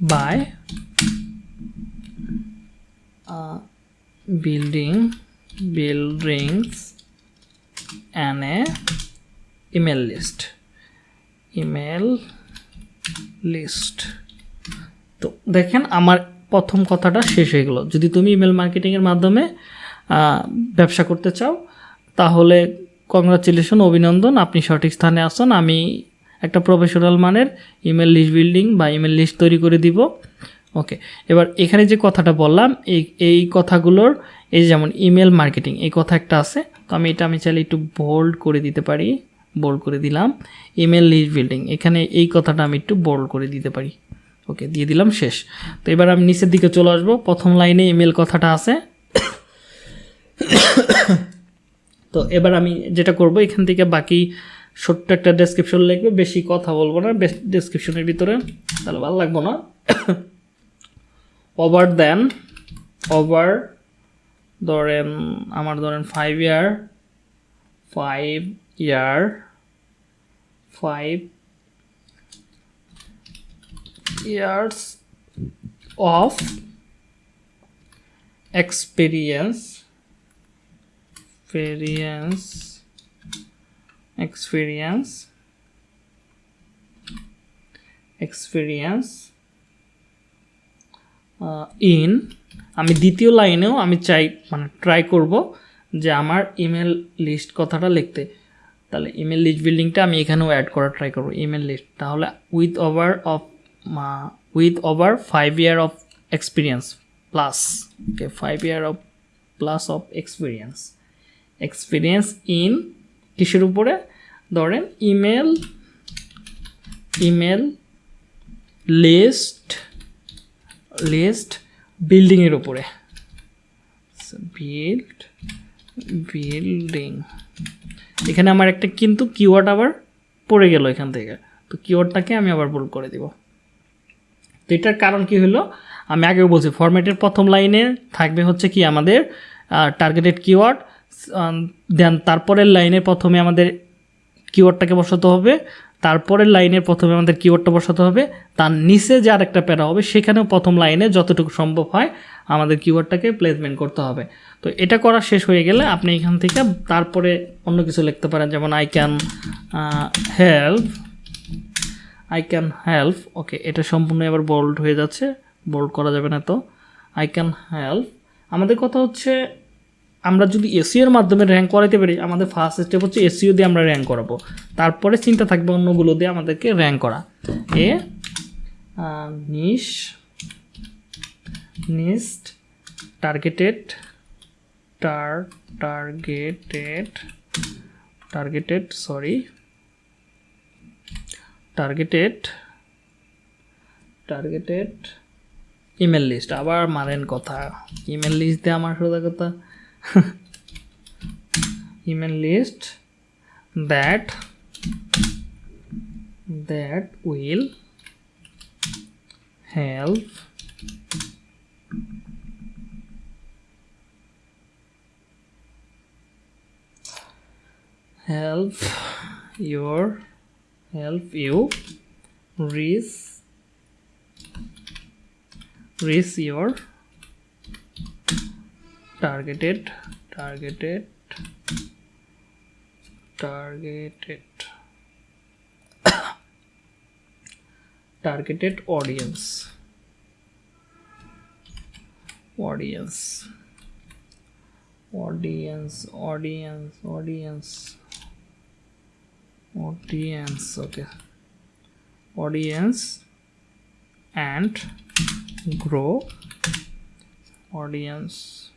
by uh, building buildings and a email list. Email list. তো দেখেন আমার প্রথম কথাটা শেষ হয়ে গেল। যদি তুমি ইমেল মার্কেটিংয়ের মাধ্যমে ব্যবসা করতে চাও তাহলে কংগ্রাচুলেশন অভিনন্দন আপনি সঠিক স্থানে আসুন। আমি একটা প্রফেশনাল মানের ইমেল লিস্ট বিল্ডিং বা ইমেল লিস্ট তৈরি করে দিব। ওকে এবার এখানে যে কথাটা বললাম, এই এই কথাগুলোর, এই যেমন ইমেল মার্কেটিং এই কথা একটা আছে। তো আমি এটা, আমি চাইলে একটু বোল্ড করে দিতে পারি বোল্ড করে দিলাম। ইমেল লিস্ট বিল্ডিং এখানে এই কথাটা আমি একটু বোল্ড করে দিতে পারি। ওকে দিয়ে দিলাম, শেষ। তো এবার আমি নিচের দিকে চলে আসব, প্রথম লাইনে ইমেল কথাটা আছে। <coughs> তো এবার আমি যেটা করব, এখান থেকে বাকি ছোট্ট একটা ডেসক্রিপশন লিখবে, বেশি কথা বলব না ডেসক্রিপশনের ভিতরে। তাহলে ভালো লাগবো না। ওভার দেন ওভার ধরেন আমার ধরেন five year five year five years of experience experience experience. Experience. In আমি দ্বিতীয় লাইনেও আমি চাই মানে ট্রাই করব যে আমার ইমেল লিস্ট কথাটা লিখতে। তাহলে ইমেল লিস্ট বিল্ডিংটা আমি এখানেও অ্যাড করার ট্রাই করব ইমেল লিস্ট তাহলে with over of with over five year of experience plus okay five year of plus of experience experience in কিসের উপরে? ধরেন ইমেল ইমেল লিস্ট লিস্ট বিল্ডিংয়ের উপরে। বিল্ড বিল্ডিং এখানে আমার একটা কিন্তু কিওয়ার্ড আবার পড়ে গেল এখান থেকে। তো কিওয়ার্ডটাকে আমি আবার বোল্ড করে দিব। তো এটার কারণ কি হলো? আমি আগেও বলছি ফরম্যাটের প্রথম লাইনে থাকবে হচ্ছে কি আমাদের টার্গেটেড কিওয়ার্ড দেন তারপরের লাইনে প্রথমে আমাদের কিওয়ার্ডটাকে বসাতে হবে। তারপরের লাইনে প্রথমে আমাদের কিওয়ার্ডটা বসাতে হবে। তার নিচে যে আরেকটা প্যারা হবে, সেখানেও প্রথম লাইনে যতটুকু সম্ভব হয় আমাদের কিওয়ার্ডটাকে প্লেসমেন্ট করতে হবে। তো এটা করা শেষ হয়ে গেলে আপনি এখান থেকে তারপরে অন্য কিছু লিখতে পারেন, যেমন I can help I can help okay এটা সম্পূর্ণ এবার বোল্ড হয়ে যাচ্ছে বোল্ড করা যাবে না তো। আই ক্যান হেল্প আমাদের কথা হচ্ছে আমরা যদি এসিওর মাধ্যমে র্যাঙ্ক করাইতে পারি, আমাদের ফার্স্ট স্টেপ হচ্ছে এসিও দিয়ে আমরা র্যাঙ্ক করাবো। তারপরে চিন্তা থাকবে অন্যগুলো দিয়ে আমাদেরকে র্যাঙ্ক করা। এ নিশ নিস্ট টার্গেটেড টার targeted targeted sorry targeted targeted email list আবার মারেন কথা। ইমেল লিস্ট দিয়ে আমার সোজা কথা <laughs> email list that that will help help your help you reach reach your targeted targeted targeted. <coughs> Targeted audience. Audience. Audience audience audience. Audience okay. Audience and grow. Audience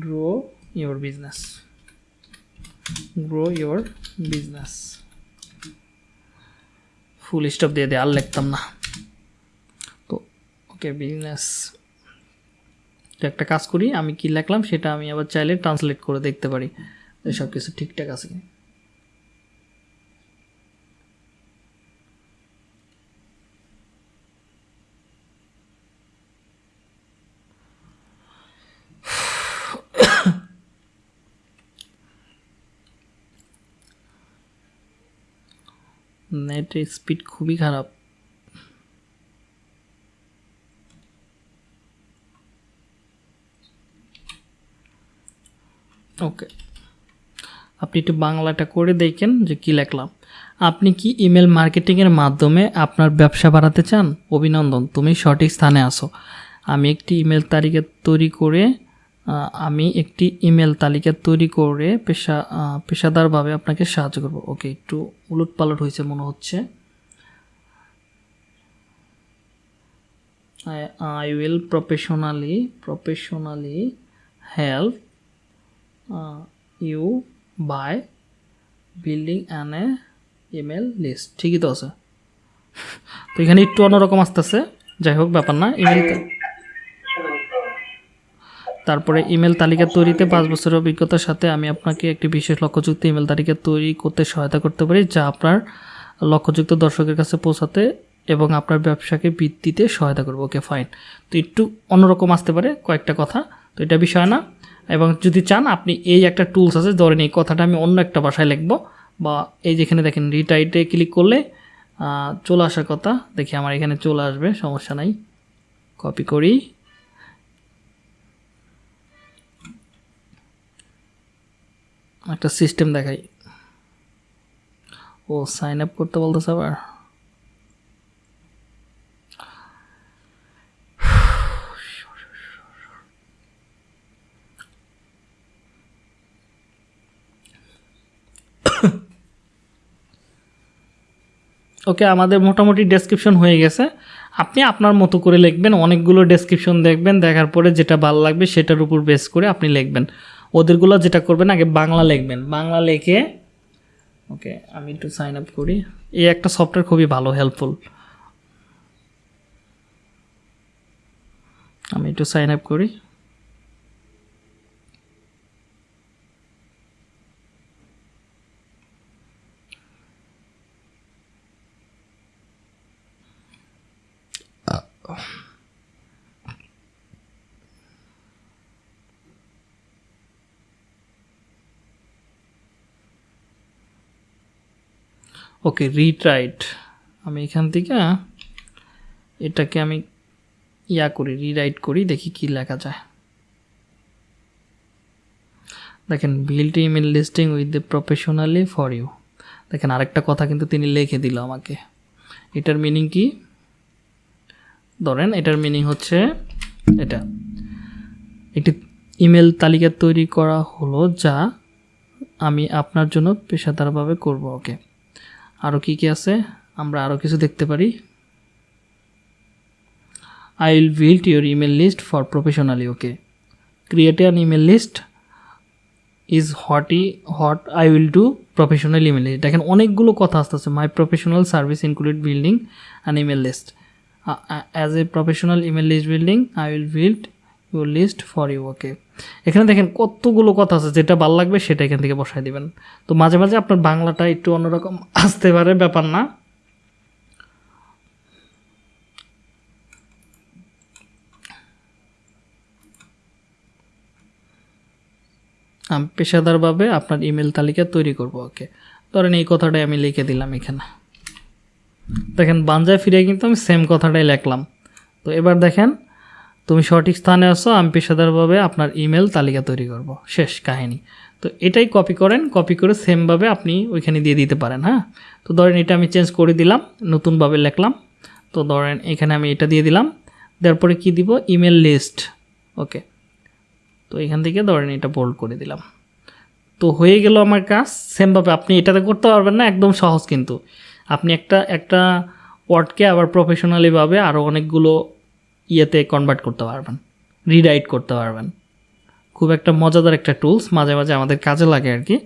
grow your business. Grow your business. Full stop দিয়ে দিয়ে আর লিখতাম না। তো ওকে বিজনেস তো একটা কাজ করি, আমি কি লিখলাম সেটা আমি আবার চাইলে ট্রান্সলেট করে দেখতে পারি। সব কিছু ঠিকঠাক আছে কি নেটের স্পিড খুবই খারাপ। ওকে আপনি একটু বাংলাটা করে দেখেন যে কি লিখলাম। আপনি কি ইমেল মার্কেটিংয়ের মাধ্যমে আপনার ব্যবসা বাড়াতে চান? অভিনন্দন, তুমি সঠিক স্থানে আসো আমি একটি ইমেল তালিকা তৈরি করে আমি একটি ইমেল তালিকা তৈরি করে পেশা পেশাদারভাবে আপনাকে সাহায্য করব। ওকে একটু উলট পালট হয়েছে মনে হচ্ছে। I will professionally professionally help uh, you by building an a email ঠিকই তো আছে। <laughs> তো এখানে একটু অন্যরকম আসতেছে। যাই হোক ব্যাপার না। ইমেল তারপরে ইমেল তালিকা তৈরিতে পাঁচ বছরের অভিজ্ঞতার সাথে আমি আপনাকে একটি বিশেষ লক্ষ্যযুক্ত ইমেল তালিকা তৈরি করতে সহায়তা করতে পারি, যা আপনার লক্ষ্যযুক্ত দর্শকের কাছে পৌঁছাতে এবং আপনার ব্যবসাকে বৃদ্ধিতে সহায়তা করব। Okay, fine. তো একটু অন্যরকম আসতে পারে কয়েকটা কথা। তো এটা বিষয় না। এবং যদি চান, আপনি এই একটা টুলস আছে, ধরেন এই কথাটা আমি অন্য একটা ভাষায় লিখব বা এই যেখানে দেখেন রিটাইটে ক্লিক করলে চলে আসার কথা। দেখি আমার এখানে চলে আসবে, সমস্যা নাই। কপি করি। একটা সিস্টেম দেখাই। ও সাইন আপ করতে বলতেছে আবার? ওকে আমাদের মোটামুটি ডেসক্রিপশন হয়ে গেছে। আপনি আপনার মতো করে লিখবেন, অনেকগুলো ডেসক্রিপশন দেখবেন, দেখার পরে যেটা ভালো লাগবে সেটার উপর বেস করে আপনি লিখবেন। ওদেরগুলো যেটা করবেন, আগে বাংলা লিখবেন। বাংলা লেখে, ওকে, আমি একটু সাইন আপ করি। এই একটা সফটওয়্যার খুবই ভালো হেল্পফুল আমি একটু সাইন আপ করি। ওকে রিট্রাইট আমি এখান থেকে এটাকে আমি ইয়া করি রিরাইট করি, দেখি কি লেখা যায়। দেখেন build email listing with the professionally for you দেখেন, আরেকটা কথা কিন্তু তিনি লিখে দিল আমাকে। এটার মিনিং কি? ধরেন, এটার মিনিং হচ্ছে এটা। একটি ইমেল তালিকা তৈরি করা হলো যা আমি আপনার জন্য পেশাদারভাবে করব, ওকে। আরও কী কী আছে? আমরা আরও কিছু দেখতে পারি। I will build your email list for professionally okay create an email list is হটই hot I will do professional email list দেখেন, অনেকগুলো কথা আসতেছে। My professional service include building an email list as a professional email list building I will build list for you okay এখানে দেখেন কতগুলো কথা আছে, যেটা ভালো লাগবে সেটা এখান থেকে বসাই দিবেন। তো মাঝে মাঝে আপনার বাংলাটা একটু অন্যরকম <laughs> আসতে পারে, ব্যাপার না। আমি পেশাদারভাবে আপনার ইমেল তালিকা তৈরি করব ওকে ধরেন এই কথাটাই আমি লিখে দিলাম এখানে। দেখেন বাঞ্জায় ফিরে কিন্তু আমি সেম কথাটাই লিখলাম। তো এবার দেখেন তুমি সঠিক স্থানে আসো আমি পেশাদারভাবে আপনার ইমেল তালিকা তৈরি করব। শেষ কাহিনী। তো এটাই কপি করেন কপি করে সেমভাবে আপনি ওইখানে দিয়ে দিতে পারেন হ্যাঁ? তো ধরেন এটা আমি চেঞ্জ করে দিলাম, নতুনভাবে লিখলাম। তো ধরেন এখানে আমি এটা দিয়ে দিলাম। দেওয়ার পরে কী দিব? ইমেল লিস্ট ওকে তো এখান থেকে ধরেন এটা বোল্ড করে দিলাম। তো হয়ে গেল আমার কাজ সেমভাবে আপনি এটাতে করতে পারবেন না, একদম সহজ কিন্তু। আপনি একটা একটা ওয়ার্ডকে আবার প্রফেশনালিভাবে আরও অনেকগুলো ইয়েতে কনভার্ট করতে পারবেন রিরাইট করতে পারবেন। খুব একটা মজাদার একটা টুলস মাঝে মাঝে আমাদের কাজে লাগে আর কি।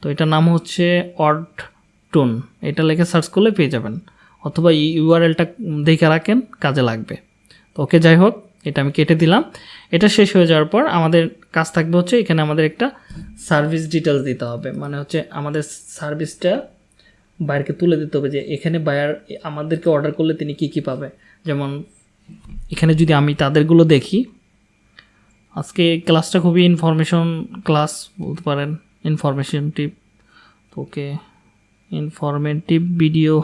তো এটার নাম হচ্ছে অড টোন এটা লেখে সার্চ করলে পেয়ে যাবেন, অথবা ইউআরএলটা দেখে রাখেন, কাজে লাগবে। তো ওকে, যাই হোক, এটা আমি কেটে দিলাম। এটা শেষ হয়ে যাওয়ার পর আমাদের কাজ থাকবে হচ্ছে এখানে আমাদের একটা সার্ভিস ডিটেলস দিতে হবে। মানে হচ্ছে আমাদের সার্ভিসটা বাইরকে তুলে দিতে হবে যে এখানে বায়ার আমাদেরকে অর্ডার করলে তিনি কি কি পাবে। যেমন এখানে যদি আমি তাদেরগুলো দেখি, আজকে ক্লাসটা খুবই ইনফরমেশন ক্লাস বলতে পারেন ইনফরমেশনটিভ ওকে ইনফরমেটিভ ভিডিও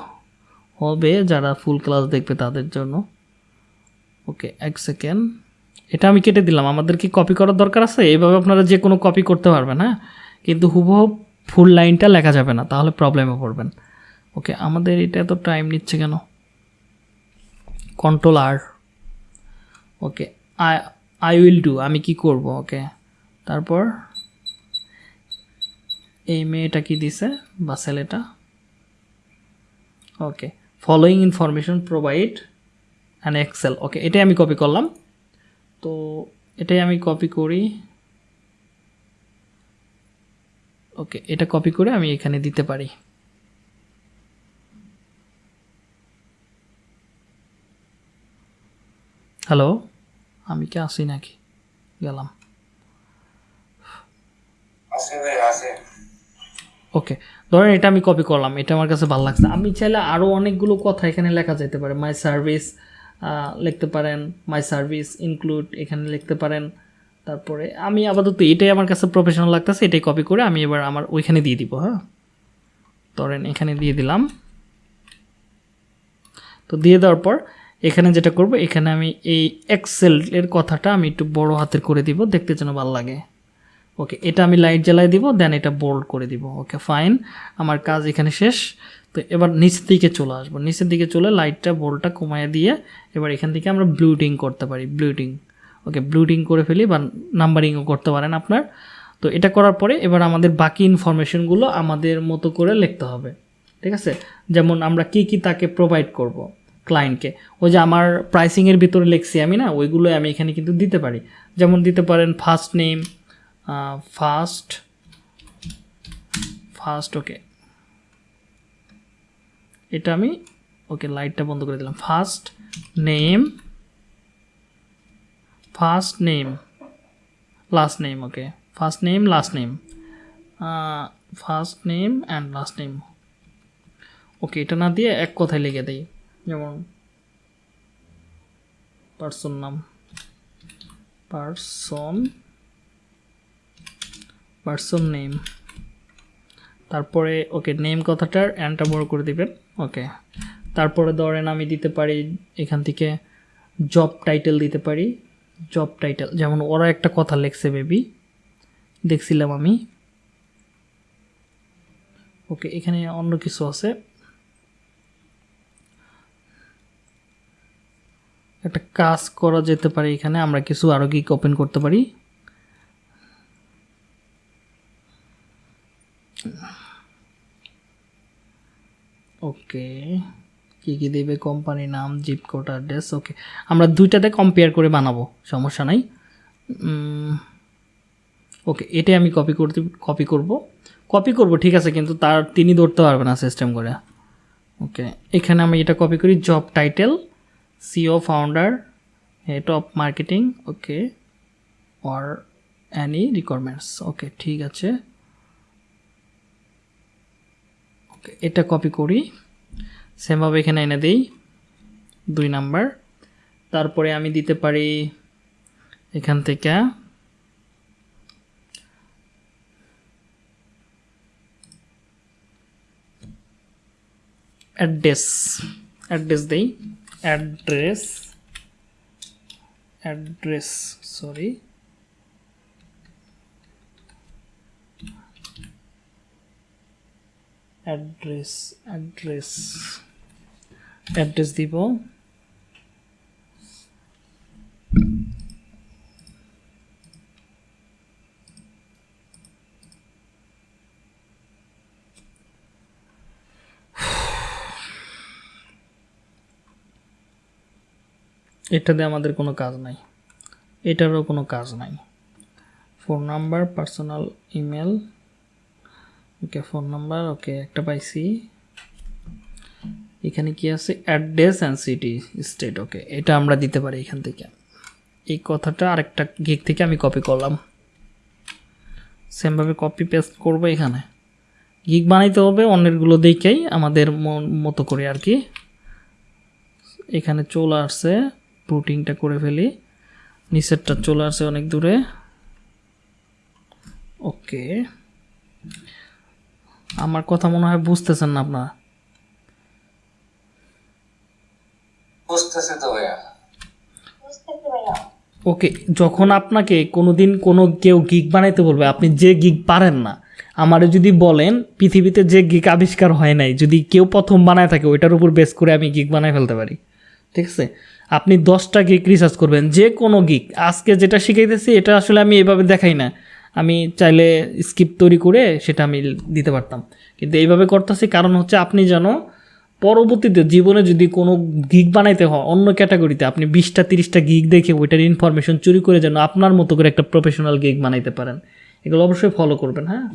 হবে যারা ফুল ক্লাস দেখবে তাদের জন্য। ওকে, এক সেকেন্ড এটা আমি কেটে দিলাম আমাদের কি কপি করার দরকার আছে? এইভাবে আপনারা যে কোনো কপি করতে পারবেন হ্যাঁ? কিন্তু হুবহু ফুল লাইনটা লেখা যাবে না, তাহলে প্রবলেমে পড়বেন। ওকে, আমাদের এটা তো টাইম নিচ্ছে কেন? Control R okay I I will do আমি কি করব ওকে তারপর এই মেয়েটা কি দিছে, বা ছেলেটা? Okay following information provide and Excel okay এটাই আমি কপি করলাম। তো এটাই আমি কপি করি। ওকে এটা কপি করে আমি এখানে দিতে পারি। হ্যালো আমি কি আসি নাকি? গেলাম। আছে ওকে ধরেন এটা আমি কপি করলাম এটা আমার কাছে ভালো লাগছে। আমি চাইলে আরও অনেকগুলো কথা এখানে লেখা যেতে পারে। মাই সার্ভিস লিখতে পারেন। মাই সার্ভিস ইনক্লুড এখানে লিখতে পারেন। তারপরে আমি আপাতত এটাই আমার কাছে প্রফেশনাল লাগতেছে এটাই কপি করে আমি এবার আমার ওইখানে দিয়ে দিব হ্যাঁ? ধরেন এখানে দিয়ে দিলাম। তো দিয়ে দেওয়ার পর এখানে যেটা করব, এখানে আমি এই এক্সেল এর কথাটা আমি একটু বড় হাতের করে দিব, দেখতে যেন ভালো লাগে। ওকে এটা আমি লাইট জ্বালাই দিব দেন এটা বোল্ড করে দিব। ওকে ফাইন আমার কাজ এখানে শেষ। তো এবার নিচের দিকে চলে আসব। নিচের দিকে চলে লাইটটা বোল্ডটা কমায় দিয়ে এবার এখান থেকে আমরা ব্লুটিং করতে পারি ব্লুটিং ওকে ব্লুটিং করে ফেলি বা নাম্বারিংও করতে পারেন আপনার। তো এটা করার পরে এবার আমাদের বাকি ইনফরমেশনগুলো আমাদের মতো করে লিখতে হবে। ঠিক আছে? যেমন আমরা কি কি তাকে প্রোভাইড করব। ক্লায়েন্টকে ওই যে আমার প্রাইসিংয়ের ভিতরে লিখছি আমি না, ওইগুলো আমি এখানে কিন্তু দিতে পারি। যেমন দিতে পারেন first name first first okay এটা আমি ওকে লাইটটা বন্ধ করে দিলাম। First name first name last name okay first name last name first name and last name okay এটা না দিয়ে এক কথায় লিখে দেই। যেমন পার্সন নাম পার্সন পার্সন নেম তারপরে ওকে নেম কথাটার অ্যান্ডটা বড় করে দিবেন ওকে তারপরে ধরেন আমি দিতে পারি এখান থেকে জব টাইটেল দিতে পারি জব টাইটেল যেমন ওরা একটা কথা লেখছে বেবি দেখছিলাম আমি। ওকে এখানে অন্য কিছু আছে। একটা কাজ করা যেতে পারে এখানে, আমরা কিছু আরও কি ওপেন করতে পারি। ওকে কী কী দেবে কোম্পানি নাম জিপ কোড অ্যাড্রেস ওকে আমরা দুইটাতে কম্পেয়ার করে বানাবো, সমস্যা নাই। ওকে এটাই আমি কপি করতে কপি করব। কপি করব, ঠিক আছে, কিন্তু তার, তিনি ধরতে পারবে না সিস্টেম করে। ওকে এখানে আমি এটা কপি করি job title CEO founder, head of marketing, okay, or any requirements. Okay, ঠিক আছে। ওকে এটা কপি করি সেমভাবে এখানে এনে দিই দুই নাম্বার তারপরে আমি দিতে পারি এখান থেকে অ্যাড্রেস অ্যাড্রেস দেই address address sorry address address address দিব এটাতে আমাদের কোনো কাজ নাই। এটারও কোনো কাজ নাই। Phone number personal email okay phone number okay একটা পাইছি। এখানে কি আছে? Address and city state okay এটা আমরা দিতে পারি এখান থেকে। এই কথাটা আরেকটা গিক থেকে আমি কপি করলাম। সেমভাবে কপি পেস্ট করব এখানে। গিক বানাইতে হবে, অন্যেরগুলো দেখেই আমাদের মতো করে আর কি। এখানে চলে আসছে। রুটিংটা করে ফেলি। নিচেরটা চলে আসছে অনেক দূরে। ওকে। আমার কথা মনে হয় বুঝতেছেন না আপনারা। বুঝতেছি তো ভাইয়া। ওকে যখন আপনাকে কোনোদিন কোনো কেউ গিগ বানাইতে বলবে আপনি যে গিগ পারেন না আমারে যদি বলেন পৃথিবীতে যে গিগ আবিষ্কার হয় নাই যদি কেউ প্রথম বানায় থাকে ওইটার উপর বেস করে আমি গিগ বানায় ফেলতে পারি। ঠিক আছে? আপনি দশটা গিক রিসার্চ করবেন, যে কোনো গিক আজকে যেটা শিখাইতেছি, এটা আসলে আমি এভাবে দেখাই না। আমি চাইলে স্কিপ তৈরি করে সেটা আমি দিতে পারতাম। কিন্তু এইভাবে করতেছি কারণ হচ্ছে আপনি যেন পরবর্তীতে জীবনে যদি কোনো গিগ বানাইতে হয়, অন্য ক্যাটাগরিতে আপনি বিশটা, তিরিশটা গিগ দেখে ওইটার ইনফরমেশন চুরি করে যেন আপনার মতো করে একটা প্রফেশনাল গিগ বানাইতে পারেন। এগুলো অবশ্যই ফলো করবেন হ্যাঁ?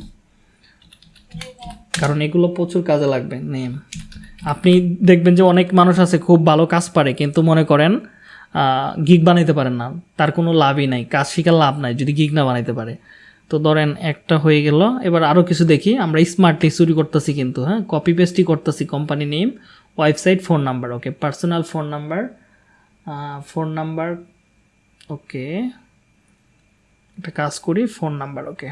কারণ এগুলো প্রচুর কাজে লাগবে নেম আপনি দেখবেন যে অনেক মানুষ আছে, খুব ভালো কাজ পারে, কিন্তু মনে করেন গিগ বানাইতে পারেন না। তার কোনো লাভই নাই, কাজ শিখার লাভ নাই, যদি গিগ না বানাইতে পারে। তো ধরেন, একটা হয়ে গেল, এবার আরও কিছু দেখি। আমরা স্মার্টলি চুরি করতেছি কিন্তু হ্যাঁ? কপি পেস্টই করতেছি company name website phone number okay personal phone number phone number okay একটা কাজ করি ফোন নাম্বার ওকে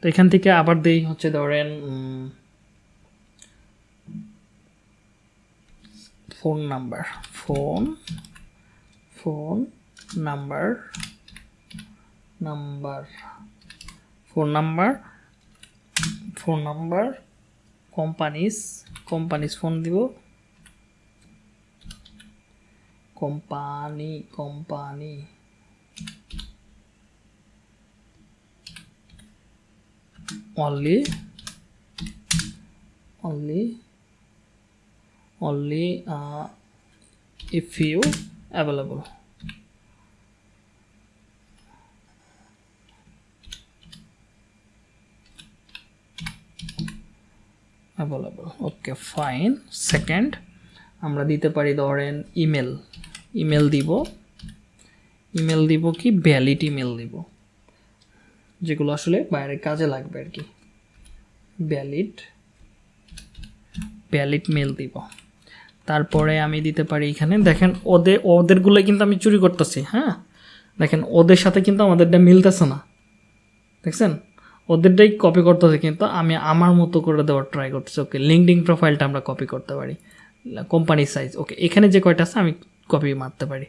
তো এখান থেকে আবার দেই, হচ্ছে ধরেন phone number, phone phone number number, phone number phone number, companies companies phone দিব। Company company. only only only uh, if you available. Available okay fine second আমরা দিতে পারি ধরেন ইমেল ইমেল দিব। ইমেল দিব কি? ভ্যালিড ইমেল দিব। যেগুলো আসলে বাইরের কাজে লাগবে আর কি। ভ্যালিড ভ্যালিড মেল দিব। তারপরে আমি দিতে পারি এখানে। দেখেন, ওদের ওদেরগুলো কিন্তু আমি চুরি করতেছি হ্যাঁ? দেখেন, ওদের সাথে কিন্তু আমাদেরটা মিলতেছে না। দেখছেন? ওদেরটাই কপি করতেছে কিন্তু আমি আমার মতো করে দেওয়ার ট্রাই করতেছি। ওকে লিঙ্কডিং প্রোফাইলটা আমরা কপি করতে পারি। কোম্পানি সাইজ ওকে, এখানে যে কয়টা আছে আমি কপি মারতে পারি।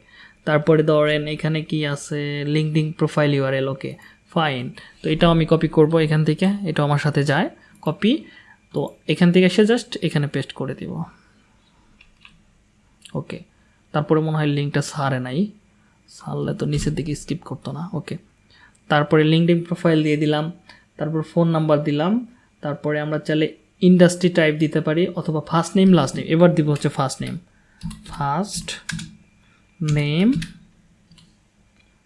তারপরে ধরেন, এখানে কি আছে? LinkedIn profile URL okay fine তো এটাও আমি কপি করব এখান থেকে, এটাও আমার সাথে যায় কপি তো এখান থেকে এসে জাস্ট এখানে পেস্ট করে দিব। ওকে তারপরে মনে হয় লিঙ্কটা সারে নাই। সারলে তো নিচের দিকে স্কিপ করতো না। ওকে তারপরে লিঙ্কডিং প্রোফাইল দিয়ে দিলাম। তারপর ফোন নাম্বার দিলাম। তারপরে আমরা চাইলে ইন্ডাস্ট্রি টাইপ দিতে পারি অথবা ফার্স্ট নেম লাস্ট নেম এবার দিব হচ্ছে first name first name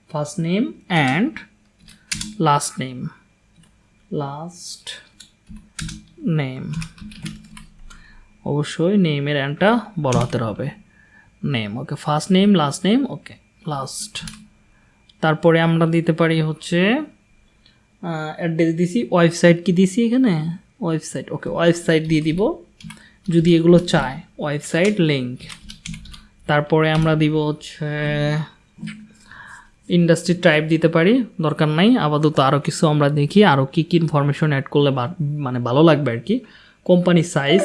first name and last name last name অবশ্যই নেমের অ্যান্ডটা বড় হাতের হবে। Name okay first name last name okay last তারপরে আমরা দিতে পারি হচ্ছে অ্যাড্রেস দিছি ওয়েবসাইট কি দিছি এখানে? ওয়েবসাইট ওকে ওয়েবসাইট দিয়ে দিব। যদি এগুলো চায় ওয়েবসাইট লিঙ্ক তারপরে আমরা দিব হচ্ছে ইন্ডাস্ট্রি টাইপ দিতে পারি, দরকার নাই, আপাতত আরও কিছু আমরা দেখি আরও কী কী ইনফরমেশন অ্যাড করলে মানে ভালো লাগবে আর কি। কোম্পানি সাইজ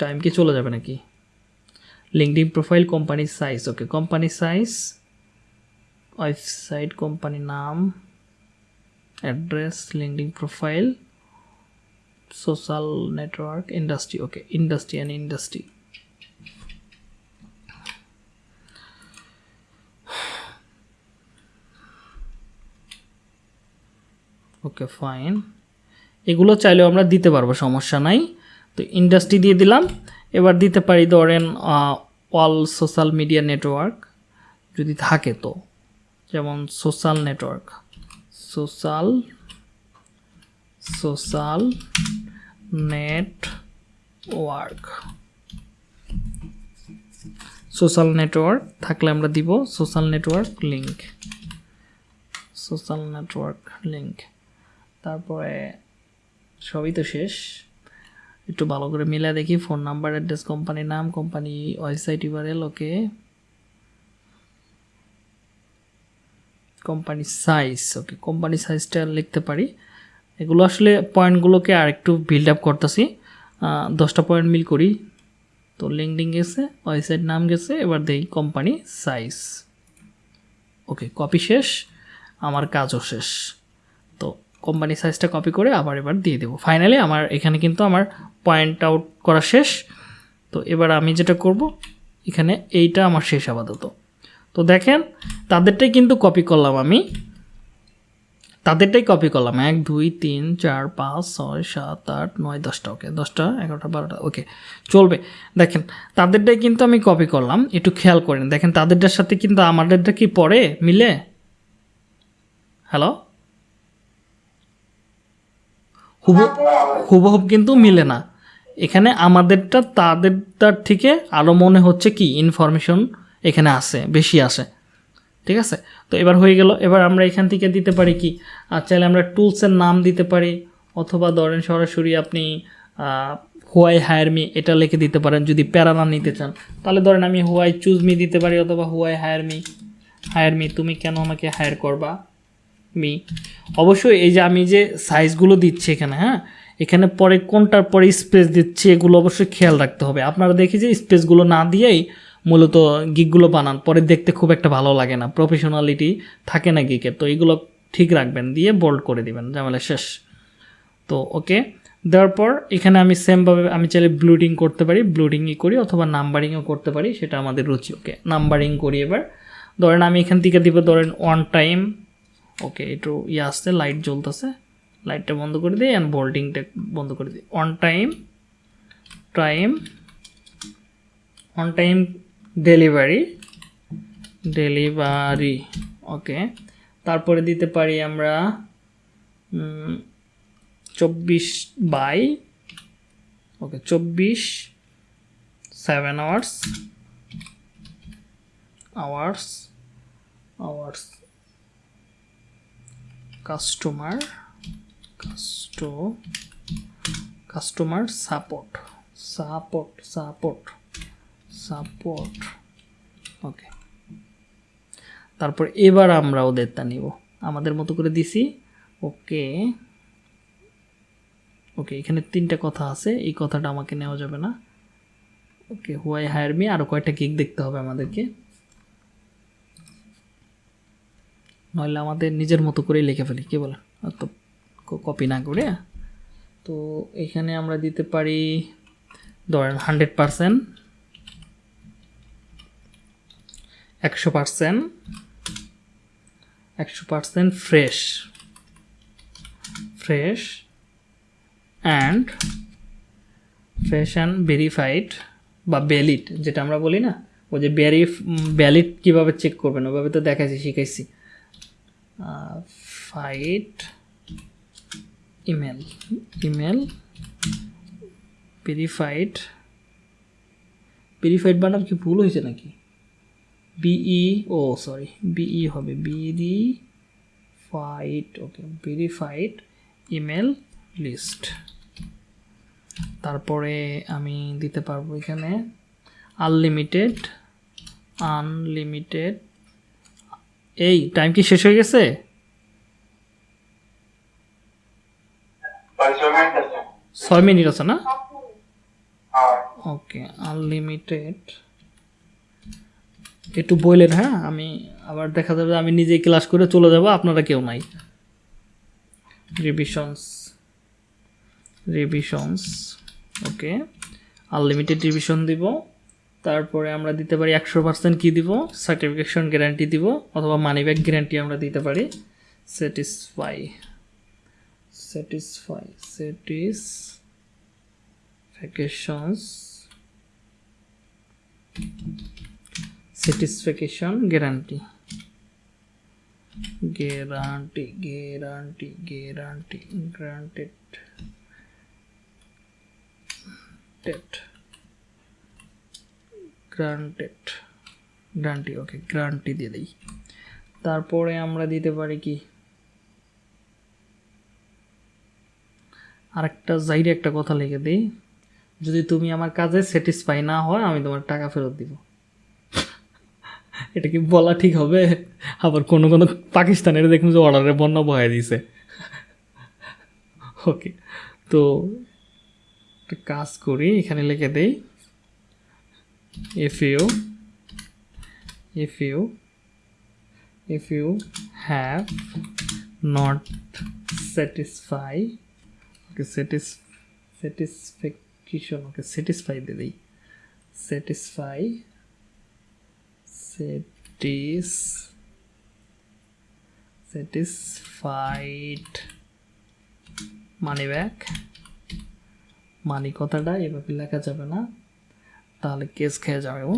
টাইম কি চলে যাবে নাকি? LinkedIn profile company size okay company size website company নাম address LinkedIn profile social network industry okay industry and industry okay fine এগুলো চাইলেও আমরা দিতে পারব, সমস্যা নাই। তো ইন্ডাস্ট্রি দিয়ে দিলাম। এবার দিতে পারি ধরেন অল সোশ্যাল মিডিয়া নেটওয়ার্ক যদি থাকে তো। যেমন social network social social network social network থাকলে আমরা দিব social network link social network link তারপরে সবই তো শেষ। একটু ভালো করে মিলে দেখি ফোন নাম্বার অ্যাড্রেস কোম্পানির নাম company website URL okay company size okay company সাইজটা লিখতে পারি। এগুলো আসলে পয়েন্টগুলোকে আর একটু বিল্ড আপ করতেছি। দশটা পয়েন্ট মিল করি। তো লিঙ্কডিং গেছে ওয়েবসাইট নাম গেছে, এবার দেই কোম্পানি সাইজ ওকে কপি শেষ, আমার কাজও শেষ। কোম্পানি সাইজটা কপি করে আবার এবার দিয়ে দেবো। ফাইনালি আমার এখানে কিন্তু আমার পয়েন্ট আউট করা শেষ। তো এবার আমি যেটা করব, এখানে এইটা আমার শেষ আপাতত। তো দেখেন, তাদেরটাই কিন্তু কপি করলাম আমি। তাদেরটাই কপি করলাম। এক, দুই, তিন, চার, পাঁচ, ছয়, সাত, আট, নয়, দশটা। ওকে দশটা, এগারোটা, বারোটা। ওকে চলবে। দেখেন, তাদেরটাই কিন্তু আমি কপি করলাম। একটু খেয়াল করেন। দেখেন, তাদেরটার সাথে কিন্তু আমাদেরটা কি পড়ে, মিলে? হ্যালো হুবহু হুবহুব কিন্তু মিলে না। এখানে আমাদেরটা তাদেরটার থেকে আরও মনে হচ্ছে কি ইনফরমেশন এখানে আসে বেশি আসে ঠিক আছে? তো এবার হয়ে গেল, এবার আমরা এখান থেকে দিতে পারি কি আর চাইলে আমরা টুলসের নাম দিতে পারি, অথবা ধরেন সরাসরি আপনি হোয়াই হায়ার মি, এটা লিখে দিতে পারেন, যদি প্যারা না নিতে চান। তাহলে ধরেন আমি হোয়াই চুজ মি দিতে পারি, অথবা why hire me hire me, তুমি কেন আমাকে হায়ার করবা? মি অবশ্যই এই যে আমি যে সাইজগুলো দিচ্ছি এখানে হ্যাঁ? এখানে পরে কোনটার পরে স্পেস দিচ্ছি এগুলো অবশ্যই খেয়াল রাখতে হবে। আপনারা দেখি যে স্পেসগুলো না দিয়েই মূলত গিকগুলো বানান, পরে দেখতে খুব একটা ভালো লাগে না। প্রফেশনালিটি থাকে না গিকে তো এগুলো ঠিক রাখবেন, দিয়ে বোল্ড করে দিবেন, ঝামেলা শেষ। তো ওকে দেওয়ার পর এখানে আমি সেমভাবে আমি চাইলে ব্লুডিং করতে পারি ব্লুডিংই করি অথবা নাম্বারিংও করতে পারি, সেটা আমাদের রুচি ওকে নাম্বারিং করি এবার। ধরেন আমি এখান থেকে দিব ধরেন ওয়ান টাইম ওকে একটু ইয়ে আসছে লাইট জ্বলতেছে। লাইটটা বন্ধ করে দিই অ্যান্ড বোল্ডিংটা বন্ধ করে দিই। On time time on time delivery delivery okay তারপরে দিতে পারি আমরা চব্বিশ বাই ওকে চব্বিশ seven hours hours hours customer কাস্টো customer support support support support okay তারপর এবার আমরা ওদেরটা নিব। আমাদের মতো করে দিছি, ওকে। ওকে, এখানে তিনটা কথা আছে, এই কথাটা আমাকে নেওয়া যাবে না। ওকে হোয়াই হায়ার মি আরও কয়েকটা গিক দেখতে হবে আমাদেরকে। নইলে আমাদের নিজের মতো করেই লিখে ফেলি, কি বলেন? তো কপি না করে তো এখানে আমরা দিতে পারি, ধরেন হান্ড্রেড পারসেন্ট একশো পারসেন্ট একশো percent fresh fresh and fresh and verified বা ভ্যালিড যেটা আমরা বলি না? ওই যে ভ্যারি ভ্যালিড কীভাবে চেক করবেন ওভাবে তো দেখাইছি, শিখাইছি। ফাইট ইমেল ইমেল ভেরিফাইড ভেরিফাইড বানাম কি ভুল হয়েছে নাকি? বিই ও সরি বিই হবে বিডি ফাইট ওকে ভেরিফাইড ইমেল লিস্ট তারপরে আমি দিতে পারব এখানে আনলিমিটেড আনলিমিটেড এই টাইম কি শেষ হয়ে গেছে? ছয় মিনিট আছে। না? ওকে আনলিমিটেড একটু বললেন হ্যাঁ? আমি আবার দেখা যাবে আমি নিজেই ক্লাস করে চলে যাব আপনারা কেউ নাই। Revisions revisions okay unlimited revision দিব। তারপরে আমরা দিতে পারি একশো পার্সেন্ট কী দিব? সার্টিফিকেশন গ্যারান্টি দিব, অথবা মানি ব্যাক গ্যারান্টি আমরা দিতে পারি। Satisfy satisfy satisfactions satisfaction guarantee guarantee guarantee guarantee granted TET granted guarantee okay guarantee দিয়ে দিই। তারপরে আমরা দিতে পারি কি? আরেকটা জাইরে একটা কথা লিখে দিই। যদি তুমি আমার কাজে স্যাটিসফাই না হয়, আমি তোমার টাকা ফেরত দিব। এটা কি বলা ঠিক হবে? আবার কোনো কোনো পাকিস্তানের দেখুন যে অর্ডারে বন্যা বহাই দিছে। ওকে তো কাজ করি, এখানে লিখে দেই। If you if you if you have not satisfy okay satis satisfaction okay satisfy দিয়ে দিই satisfy satis satisfied money back money কথাটা এভাবে লেখা যাবে না তাহলে কেস খেয়ে যাবে ও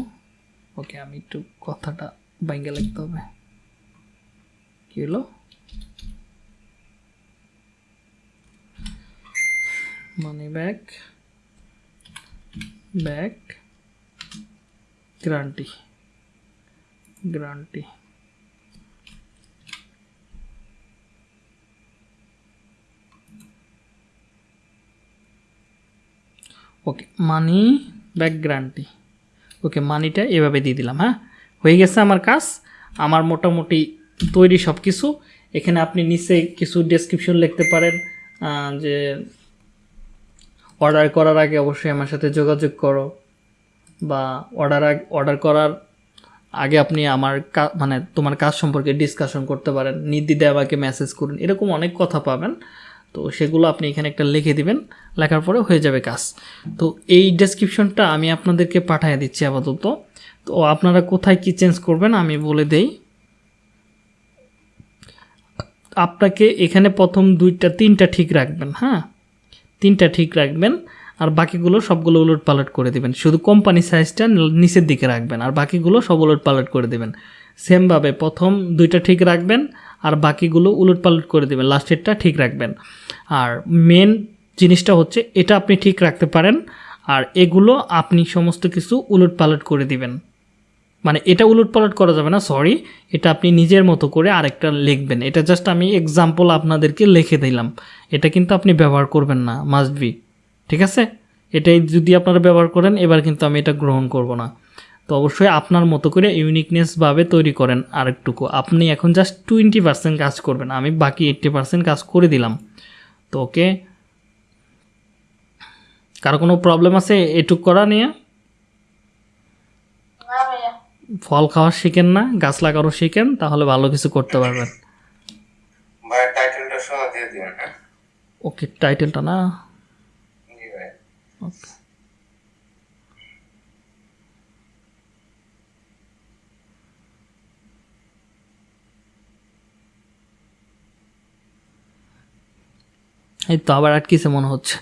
ওকে আমি একটু কথাটা বাইঙ্গে লিখতে হবে কি হলো money back back guarantee guarantee okay money back guarantee. Okay, মানিটা এভাবে দিয়ে দিলাম হ্যাঁ? হয়ে গেছে আমার কাজ। আমার মোটামুটি তৈরি সব কিছু এখানে আপনি নিচে কিছু ডেসক্রিপশন লিখতে পারেন যে অর্ডার করার আগে অবশ্যই আমার সাথে যোগাযোগ করো বা অর্ডার অর্ডার করার আগে আপনি আমার মানে তোমার কাজ সম্পর্কে ডিসকাশন করতে পারেন। নির্দ্বিধায় আমাকে মেসেজ করুন। এরকম অনেক কথা পাবেন। তো সেগুলো আপনি এখানে একটা লিখে দিবেন, লেখার পরে হয়ে যাবে কাজ। তো এই ডেসক্রিপশনটা আমি আপনাদেরকে পাঠিয়ে দিচ্ছি আপাতত। তো আপনারা কোথায় কি চেঞ্জ করবেন আমি বলে দেই। আপনাকে এখানে প্রথম দুইটা, তিনটা ঠিক রাখবেন হ্যাঁ? তিনটা ঠিক রাখবেন, আর বাকিগুলো সবগুলো উলট পালট করে দিবেন। শুধু কোম্পানি সাইজটা নিচের দিকে রাখবেন, আর বাকিগুলো সব উলট পালট করে দেবেন। সেমভাবে প্রথম দুইটা ঠিক রাখবেন, আর বাকিগুলো উলট পালট করে দেবেন। লাস্টেরটা ঠিক রাখবেন। আর মেন জিনিসটা হচ্ছে এটা আপনি ঠিক রাখতে পারেন, আর এগুলো আপনি সমস্ত কিছু উলট পালট করে দিবেন। মানে এটা উলট পালট করা যাবে না সরি এটা আপনি নিজের মতো করে আরেকটা লিখবেন। এটা জাস্ট আমি এক্সাম্পল আপনাদেরকে লিখে দিলাম। এটা কিন্তু আপনি ব্যবহার করবেন না মাস্ট বি ঠিক আছে? এটাই যদি আপনারা ব্যবহার করেন, এবার কিন্তু আমি এটা গ্রহণ করব না। তো অবশ্যই আপনার মতো করে ইউনিকনেসভাবে তৈরি করেন আরেকটুকু। আপনি এখন জাস্ট টোয়েন্টি পার্সেন্ট কাজ করবেন, আমি বাকি এইট্টি পার্সেন্ট কাজ করে দিলাম। তো ওকে। কারও কোনো প্রবলেম আছে এটুক করা নিয়ে? ফল খাওয়া শিখেন না গাছ লাগানো শিখেন তাহলে ভালো কিছু করতে পারবেন। হ্যাঁ? ওকে টাইটেলটা না? ওকে। এই তো আবার আটকিছে মনে হচ্ছে।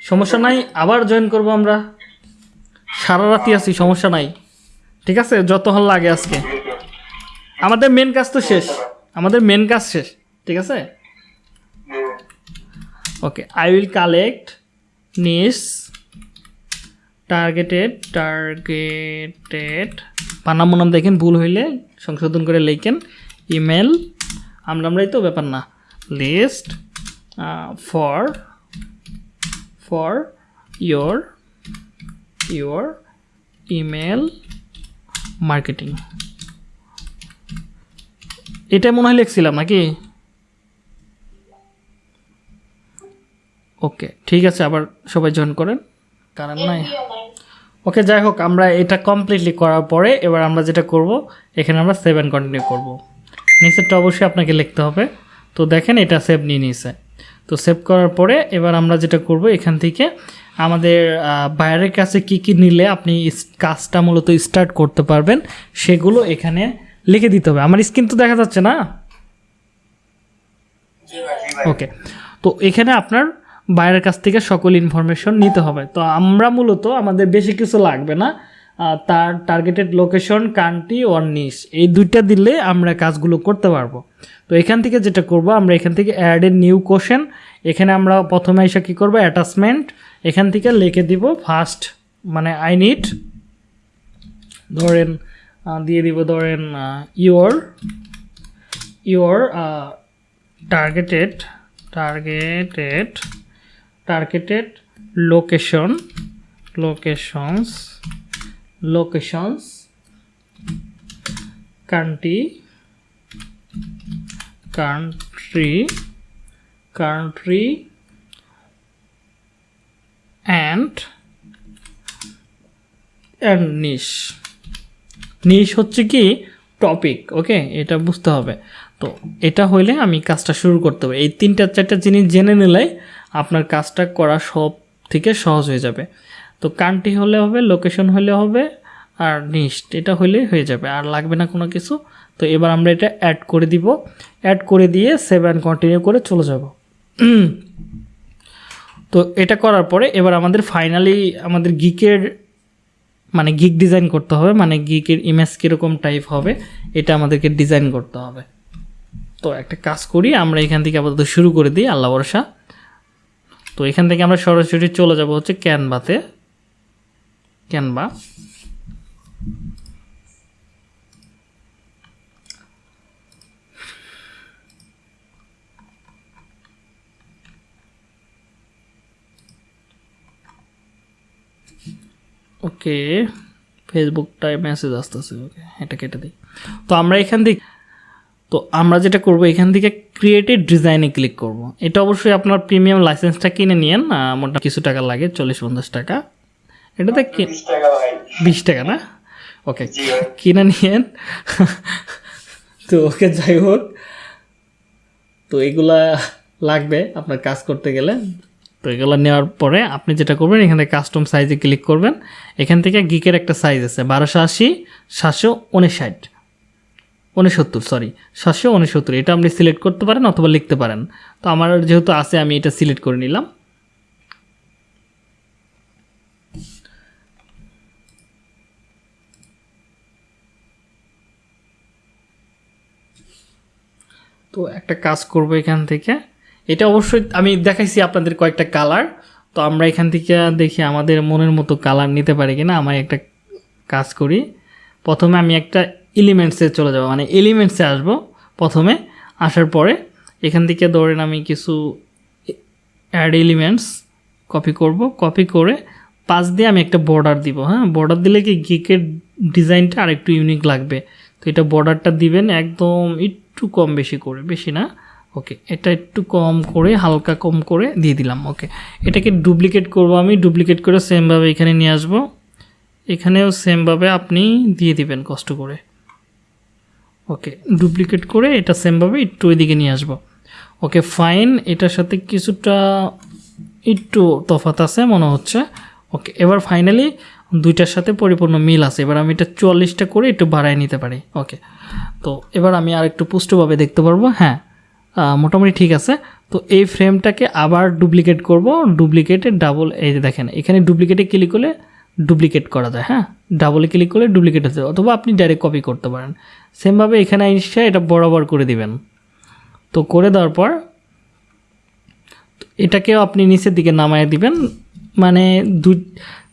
সমস্যা নাই আবার জয়েন করব আমরা। সারা রাতি আছি সমস্যা নাই। ঠিক আছে? যত হল লাগে আজকে। আমাদের মেন কাজ তো শেষ। আমাদের মেন কাজ শেষ। ঠিক আছে? Okay I will collect niche targeted targeted Panam নাম দেখেন, ভুল হইলে সংশোধন করে লেখেন ইমেল আমরা আমরাই তো, ব্যাপার না। List for for your your email marketing এটা মনে হয় লিখছিলাম নাকি? ওকে ঠিক আছে আবার সবাই জয়েন করেন। কারণ নাই। ওকে যাই হোক আমরা এটা কমপ্লিটলি করার পরে এবার আমরা যেটা করব এখানে আমরা সেভেন কন্টিনিউ করব। নিচেরটা অবশ্যই আপনাকে লিখতে হবে। তো দেখেন এটা সেভ নিয়ে নিয়েছে। তো সেভ করার পরে এবার আমরা যেটা করব এখান থেকে আমাদের বাইরের কাছে কি কি নিলে আপনি কাজটা মূলত স্টার্ট করতে পারবেন সেগুলো এখানে লিখে দিতে হবে। আমার স্ক্রিন তো দেখা যাচ্ছে না? ওকে তো এখানে আপনার বাইরের কাছ থেকে সকল ইনফরমেশন নিতে হবে। তো আমরা মূলত আমাদের বেশি কিছু লাগবে না তার টার্গেটেড লোকেশন কান্ট্রি ওর নিস এই দুইটা দিলে আমরা কাজগুলো করতে পারব। তো এখান থেকে যেটা করব, আমরা এখান থেকে অ্যাড এ নিউ কোশ্চেন এখানে আমরা প্রথমে এসে কী করব অ্যাটাচমেন্ট এখান থেকে লিখে দিব ফার্স্ট মানে আই নিড ধরেন দিয়ে দিব ধরেন your your targeted targeted targeted location locations locations country country country and and niche niche হচ্ছে কি টপিক ওকে এটা বুঝতে হবে। তো এটা হইলে আমি কাজটা শুরু করতে হবে। এই তিনটা, চারটা জিনিস জেনে নিলে আপনার কাজটা করা সব থেকে সহজ হয়ে যাবে। তো কান্ট্রি হলে হবে লোকেশন হলে হবে, আর নিস্ট এটা হলে হয়ে যাবে, আর লাগবে না কোনো কিছু। তো এবার আমরা এটা অ্যাড করে দিব। অ্যাড করে দিয়ে সেভেন কন্টিনিউ করে চলে যাব। <clears throat> তো এটা করার পরে এবার আমাদের ফাইনালি আমাদের গিকের মানে গিক ডিজাইন করতে হবে মানে গিকের ইমেজ কীরকম টাইপ হবে, এটা আমাদেরকে ডিজাইন করতে হবে। তো একটা কাজ করি, আমরা এখান থেকে আপাতত শুরু করে দিই, আল্লাহ ভরসা। তো এখান থেকে আমরা সরাসরি চলে যাব হচ্ছে ক্যানভাতে। ক্যানভা। ওকে ফেসবুকটায় মেসেজ আসতেছে, ওকে, এটা কেটে দিই। তো আমরা এখান থেকে তো আমরা যেটা করব এখান থেকে ক্রিয়েটিভ ডিজাইনে ক্লিক করব। এটা অবশ্যই আপনার প্রিমিয়াম লাইসেন্সটা কিনে নিন মোটা কিছু টাকা লাগে চল্লিশ পঞ্চাশ টাকা। এটাতে বিশ টাকা না? ওকে কিনে নিয়েন। তো ওকে যাই হোক। তো এগুলা লাগবে আপনার কাজ করতে গেলে। তো এগুলো নেওয়ার পরে আপনি যেটা করবেন এখানে কাস্টম সাইজে ক্লিক করবেন। এখান থেকে গিকের একটা সাইজ আছে বারোশো আশি সাতশো উনষাট। উনসত্তর সরি সাতশো উনসত্তর এটা আপনি সিলেক্ট করতে পারেন অথবা লিখতে পারেন। তো আমার যেহেতু আছে, আমি এটা সিলেক্ট করে নিলাম। তো একটা কাজ করব এখান থেকে। এটা অবশ্যই আমি দেখাইছি আপনাদের কয়েকটা কালার তো আমরা এখান থেকে দেখি আমাদের মনের মতো কালার নিতে পারি কিনা। আমি একটা কাজ করি। প্রথমে আমি একটা এলিমেন্টসে চলে যাব। মানে এলিমেন্টসে আসব প্রথমে। আসার পরে এখান থেকে ধরেন আমি কিছু অ্যাড এলিমেন্টস কপি করব। কপি করে পাশ দিয়ে আমি একটা বর্ডার দিব হ্যাঁ? বর্ডার দিলে কি গিকের ডিজাইনটা আর একটু ইউনিক লাগবে। তো এটা বর্ডারটা দিবেন একদম একটু কম বেশি করে, বেশি না? ওকে এটা একটু কম করে, হালকা কম করে দিয়ে দিলাম ওকে এটাকে ডুপ্লিকেট করব আমি ডুপ্লিকেট করে সেমভাবে এখানে নিয়ে আসব। এখানেও সেমভাবে আপনি দিয়ে দিবেন কষ্ট করে। ওকে, ডুপ্লিকেট করে এটা সেমভাবে একটু ওইদিকে নিয়ে আসব। ওকে ফাইন এটার সাথে কিছুটা একটু তফাত আছে মনে হচ্ছে। ওকে, এবার ফাইনালি দুইটার সাথে পরিপূর্ণ মিল আছে। এবার আমি এটা চুয়াল্লিশটা করে একটু বাড়ায় নিতে পারি। ওকে, তো এবার আমি আর একটু পুষ্টভাবে দেখতে পারব। হ্যাঁ মোটামুটি ঠিক আছে। তো এই ফ্রেমটাকে আবার ডুপ্লিকেট করব। ডুপ্লিকেটে ডাবল এই যে দেখেন, এখানে ডুপ্লিকেটে ক্লিক করলে ডুপ্লিকেট করা যায়। হ্যাঁ ডাবলে ক্লিক করলে ডুপ্লিকেট হচ্ছে অথবা আপনি ডাইরেক্ট কপি করতে পারেন। সেমভাবে এখানে এসে এটা বরাবর করে দিবেন। তো করে দেওয়ার পর, এটাকেও আপনি নিচের দিকে নামায় দিবেন। মানে দু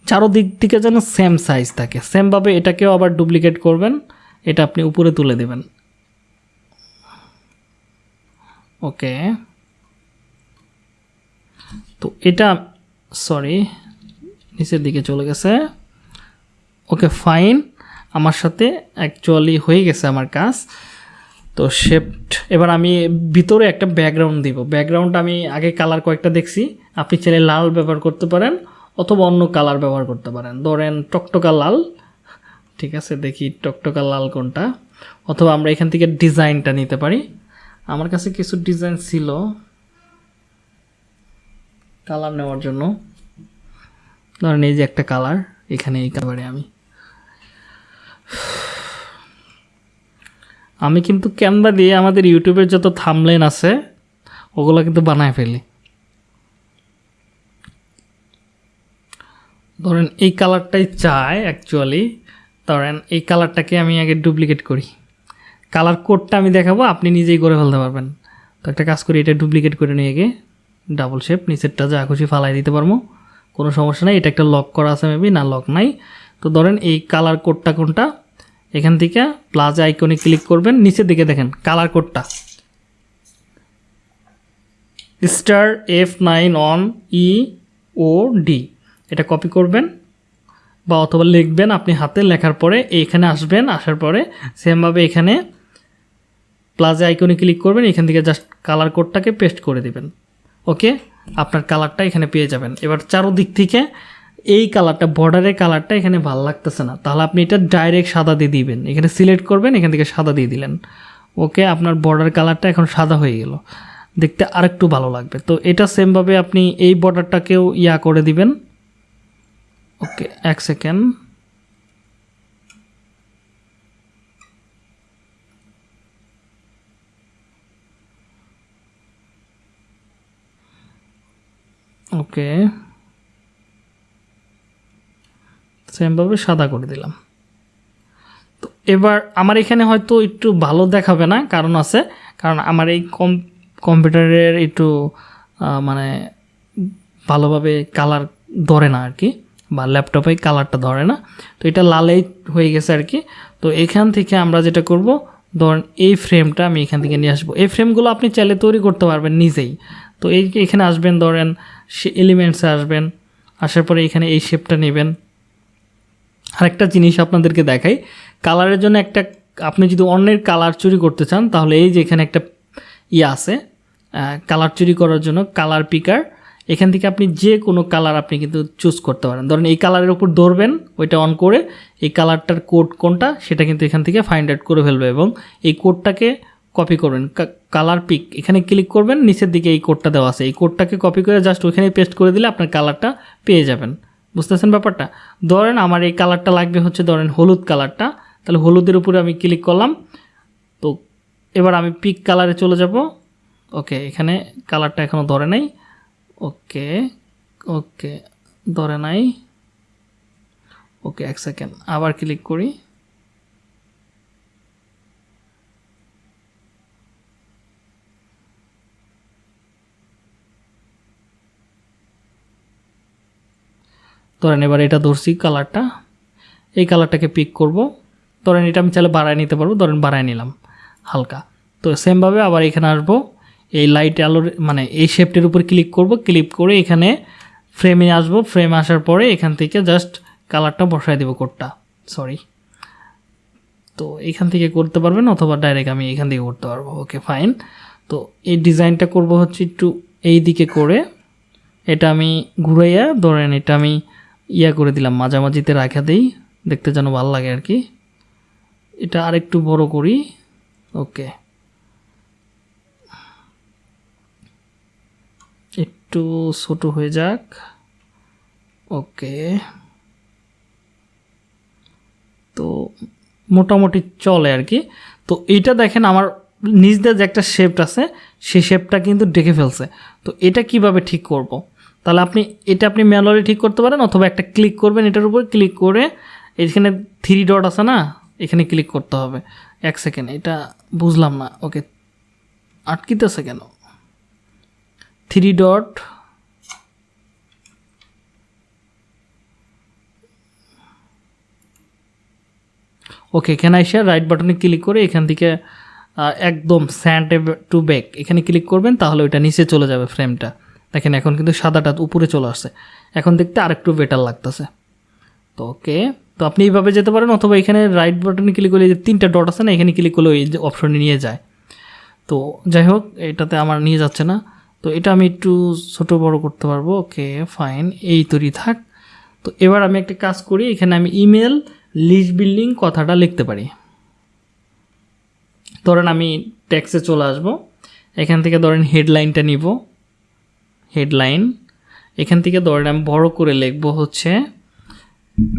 চারো দিক থেকে যেন সেম সাইজ থাকে। সেমভাবে এটাকেও আবার ডুপ্লিকেট করবেন। এটা আপনি উপরে তুলে দেবেন। ওকে। তো এটা সরি নিচের দিকে চলে গেছে। ওকে ফাইন আমার সাথে অ্যাকচুয়ালি হয়ে গেছে আমার কাজ। তো শেপড এবার আমি ভিতরে একটা ব্যাকগ্রাউন্ড দিব। ব্যাকগ্রাউন্ড আমি আগে কালার কয়েকটা দেখছি। আপনি চাইলে লাল ব্যবহার করতে পারেন, অথবা অন্য কালার ব্যবহার করতে পারেন। ধরেন টকটকা লাল। ঠিক আছে, দেখি টকটকা লাল কোনটা। অথবা আমরা এখান থেকে ডিজাইনটা নিতে পারি। আমার কাছে কিছু ডিজাইন ছিল কালার নেওয়ার জন্য। ধরেন এই যে একটা কালার এখানে এই কালারে আমি আমি কিন্তু ক্যানভা দিয়ে আমাদের ইউটিউবের যত থামলেন আছে, ওগুলো কিন্তু বানায় ফেলি। ধরেন এই কালারটাই চাই অ্যাকচুয়ালি ধরেন এই কালারটাকে আমি আগে ডুপ্লিকেট করি। কালার কোডটা আমি দেখাবো, আপনি নিজেই করে ফেলতে পারবেন। তো একটা কাজ করি, এটা ডুপ্লিকেট করে নিয়ে গিয়ে ডাবল শেপ নিচেরটা যা খুশি ফালাই দিতে পারব। কোনো সমস্যা নাই, এটা একটা লক করা আছে মেবি না লক নাই। তো ধরেন এই কালার কোডটা কোনটা? এখান থেকে প্লাজা আইকনে ক্লিক করবেন, নিচের দিকে দেখেন কালার কোডটা star F nine on E O D এটা কপি করবেন বা অথবা লিখবেন আপনি হাতে, লেখার পরে এখানে আসবেন, আসার পরে সেমভাবে এখানে প্লাজা আইকনে ক্লিক করবেন, এখান থেকে জাস্ট কালার কোডটাকে পেস্ট করে দিবেন। ওকে আপনার কালারটা এখানে পেয়ে যাবেন। এবার চারোদিক থেকে এই কালারটা বর্ডারের কালারটা এখানে ভালো লাগতেছে না। তাহলে আপনি এটা ডাইরেক্ট সাদা দিয়ে দিবেন। এখানে সিলেক্ট করবেন, এখান থেকে সাদা দিয়ে দিলেন। ওকে আপনার বর্ডার কালারটা এখন সাদা হয়ে গেল। দেখতে আরেকটু ভালো লাগবে। তো এটা সেমভাবে আপনি এই বর্ডারটাকেও ইয়া করে দিবেন। ওকে এক সেকেন্ড ওকে সেমভাবে সাদা করে দিলাম। তো এবার আমার এখানে হয়তো একটু ভালো দেখাবে না, কারণ আছে, কারণ আমার এই কম, কম্পিউটারের একটু মানে ভালোভাবে কালার ধরে না আর কি বা ল্যাপটপে কালারটা ধরে না। তো এটা লালেই হয়ে গেছে আর কি তো এখান থেকে আমরা যেটা করব, ধরেন এই ফ্রেমটা আমি এখান থেকে নিয়ে আসব। এই ফ্রেমগুলো আপনি চাইলে তৈরি করতে পারবেন নিজেই। তো এই এখানে আসবেন, ধরেন সে এলিমেন্টসে আসবেন, আসার পরে এখানে এই শেপটা নেবেন। আরেকটা জিনিস আপনাদেরকে দেখাই। কালারের জন্য একটা, আপনি যদি অন্যের কালার চুরি করতে চান, তাহলে এই যে এখানে একটা ইয়ে আছে কালার চুরি করার জন্য কালার পিকার, এখান থেকে আপনি যে কোনো কালার আপনি কিন্তু চুজ করতে পারেন। ধরেন এই কালারের উপর ধরবেন, ওইটা অন করে, এই কালারটার কোড কোনটা, সেটা কিন্তু এখান থেকে ফাইন্ড আউট করে ফেলবে এবং এই কোডটাকে কপি করবেন। কালার পিক, এখানে ক্লিক করবেন, নিচের দিকে এই কোডটা দেওয়া আছে। এই কোডটাকে কপি করে জাস্ট ওইখানে পেস্ট করে দিলে আপনার কালারটা পেয়ে যাবেন। বুঝতেছেন ব্যাপারটা? ধরেন আমার এই কালারটা লাগবে হচ্ছে ধরেন হলুদ কালারটা। তাহলে হলুদের উপরে আমি ক্লিক করলাম। তো এবার আমি পিক কালারে চলে যাব। ওকে এখানে কালারটা এখনও ধরে নাই। ওকে ওকে ধরে নাই। ওকে এক সেকেন্ড আবার ক্লিক করি। ধরেন এবার এটা ধরছি কালারটা এই কালারটাকে পিক করব। ধরেন এটা আমি চাইলে বাড়ায় নিতে পারব, ধরেন বাড়ায় নিলাম হালকা। তো সেমভাবে আবার এখানে আসব, এই লাইট আলোর মানে এই শেপটির উপর ক্লিক করব ক্লিক করে এখানে ফ্রেমে আসব। ফ্রেমে আসার পরে এখান থেকে জাস্ট কালারটা বসায় দেবো কোডটা সরি তো এখান থেকে করতে পারবেন অথবা ডাইরেক্ট আমি এখান থেকে করতে পারব ওকে ফাইন তো এই ডিজাইনটা করব হচ্ছে একটু এই দিকে করে, এটা আমি ঘুরাইয়া ধরেন এটা আমি ইয়া করে দিলাম, মাঝামাঝিতে রাখা দিই, দেখতে যেন ভালো লাগে আর কি। এটা আরেকটু বড় করি, ওকে। একটু ছোট হয়ে যাক, ওকে। তো মোটামুটি চলে আর কি। তো এইটা দেখেন আমার নিজ দিয়ে যে একটা শেপ আছে সেই শেপটা কিন্তু ডেকে ফেলছে। তো এটা কীভাবে ঠিক করব। তাহলে আপনি, এটা আপনি ম্যানুয়ালি ঠিক করতে পারেন অথবা একটা ক্লিক করবেন এটার উপর, ক্লিক করে এখানে থ্রি ডট আছে না? এখানে ক্লিক করতে হবে। এক সেকেন্ড, এটা বুঝলাম না। ওকে, আটকিতেছে কেন? থ্রি ডট ওকে, এখানে এসে রাইট বাটনে ক্লিক করে এখান থেকে একদম স্যান্ড টু ব্যাক এখানে ক্লিক করবেন, তাহলে ওইটা নিচে চলে যাবে ফ্রেমটা দেখেন, এখন কিন্তু সাদাটা উপরে চলে আসছে। এখন দেখতে আরেকটু বেটার লাগতেছে। তো ওকে, তো আপনি এইভাবে যেতে পারেন অথবা এখানে রাইট বাটনে ক্লিক করলে যে তিনটা ডট আছে না, এখানে ক্লিক করলে ওই যে অপশনে নিয়ে যায়। তো যাই হোক, এটাতে আমার নিয়ে যাচ্ছে না। তো এটা আমি একটু ছোট বড় করতে পারব। ওকে ফাইন এই তৈরি থাক। তো এবার আমি একটা কাজ করি, এখানে আমি ইমেল লিস্ট বিল্ডিং কথাটা লিখতে পারি। ধরেন আমি ট্যাক্সে চলে আসব। এখান থেকে ধরেন হেডলাইনটা নিব। হেডলাইন এখান থেকে ধরেন আমি বড় করে লিখব হচ্ছে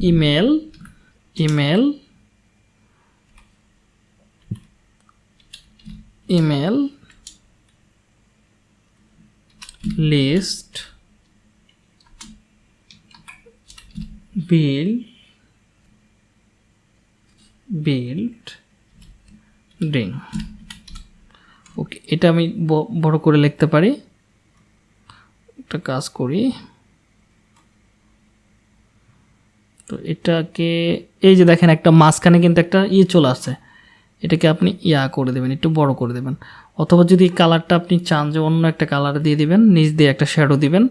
ইমেল ইমেল ইমেল লিস্ট বিল বিল্ড ডিং ওকে এটা আমি বড় করে লিখতে পারি। একটা কাজ করি। তো এটাকে, এই যে দেখেন একটা মাঝখানে কিন্তু একটা ইয়ে চলে আসছে। এটাকে আপনি ইয়া করে দেবেন, একটু বড় করে দেবেন। অথবা যদি কালারটা আপনি চান যে অন্য একটা কালার দিয়ে দিবেন, নিচ দিয়ে একটা শ্যাডো দিবেন,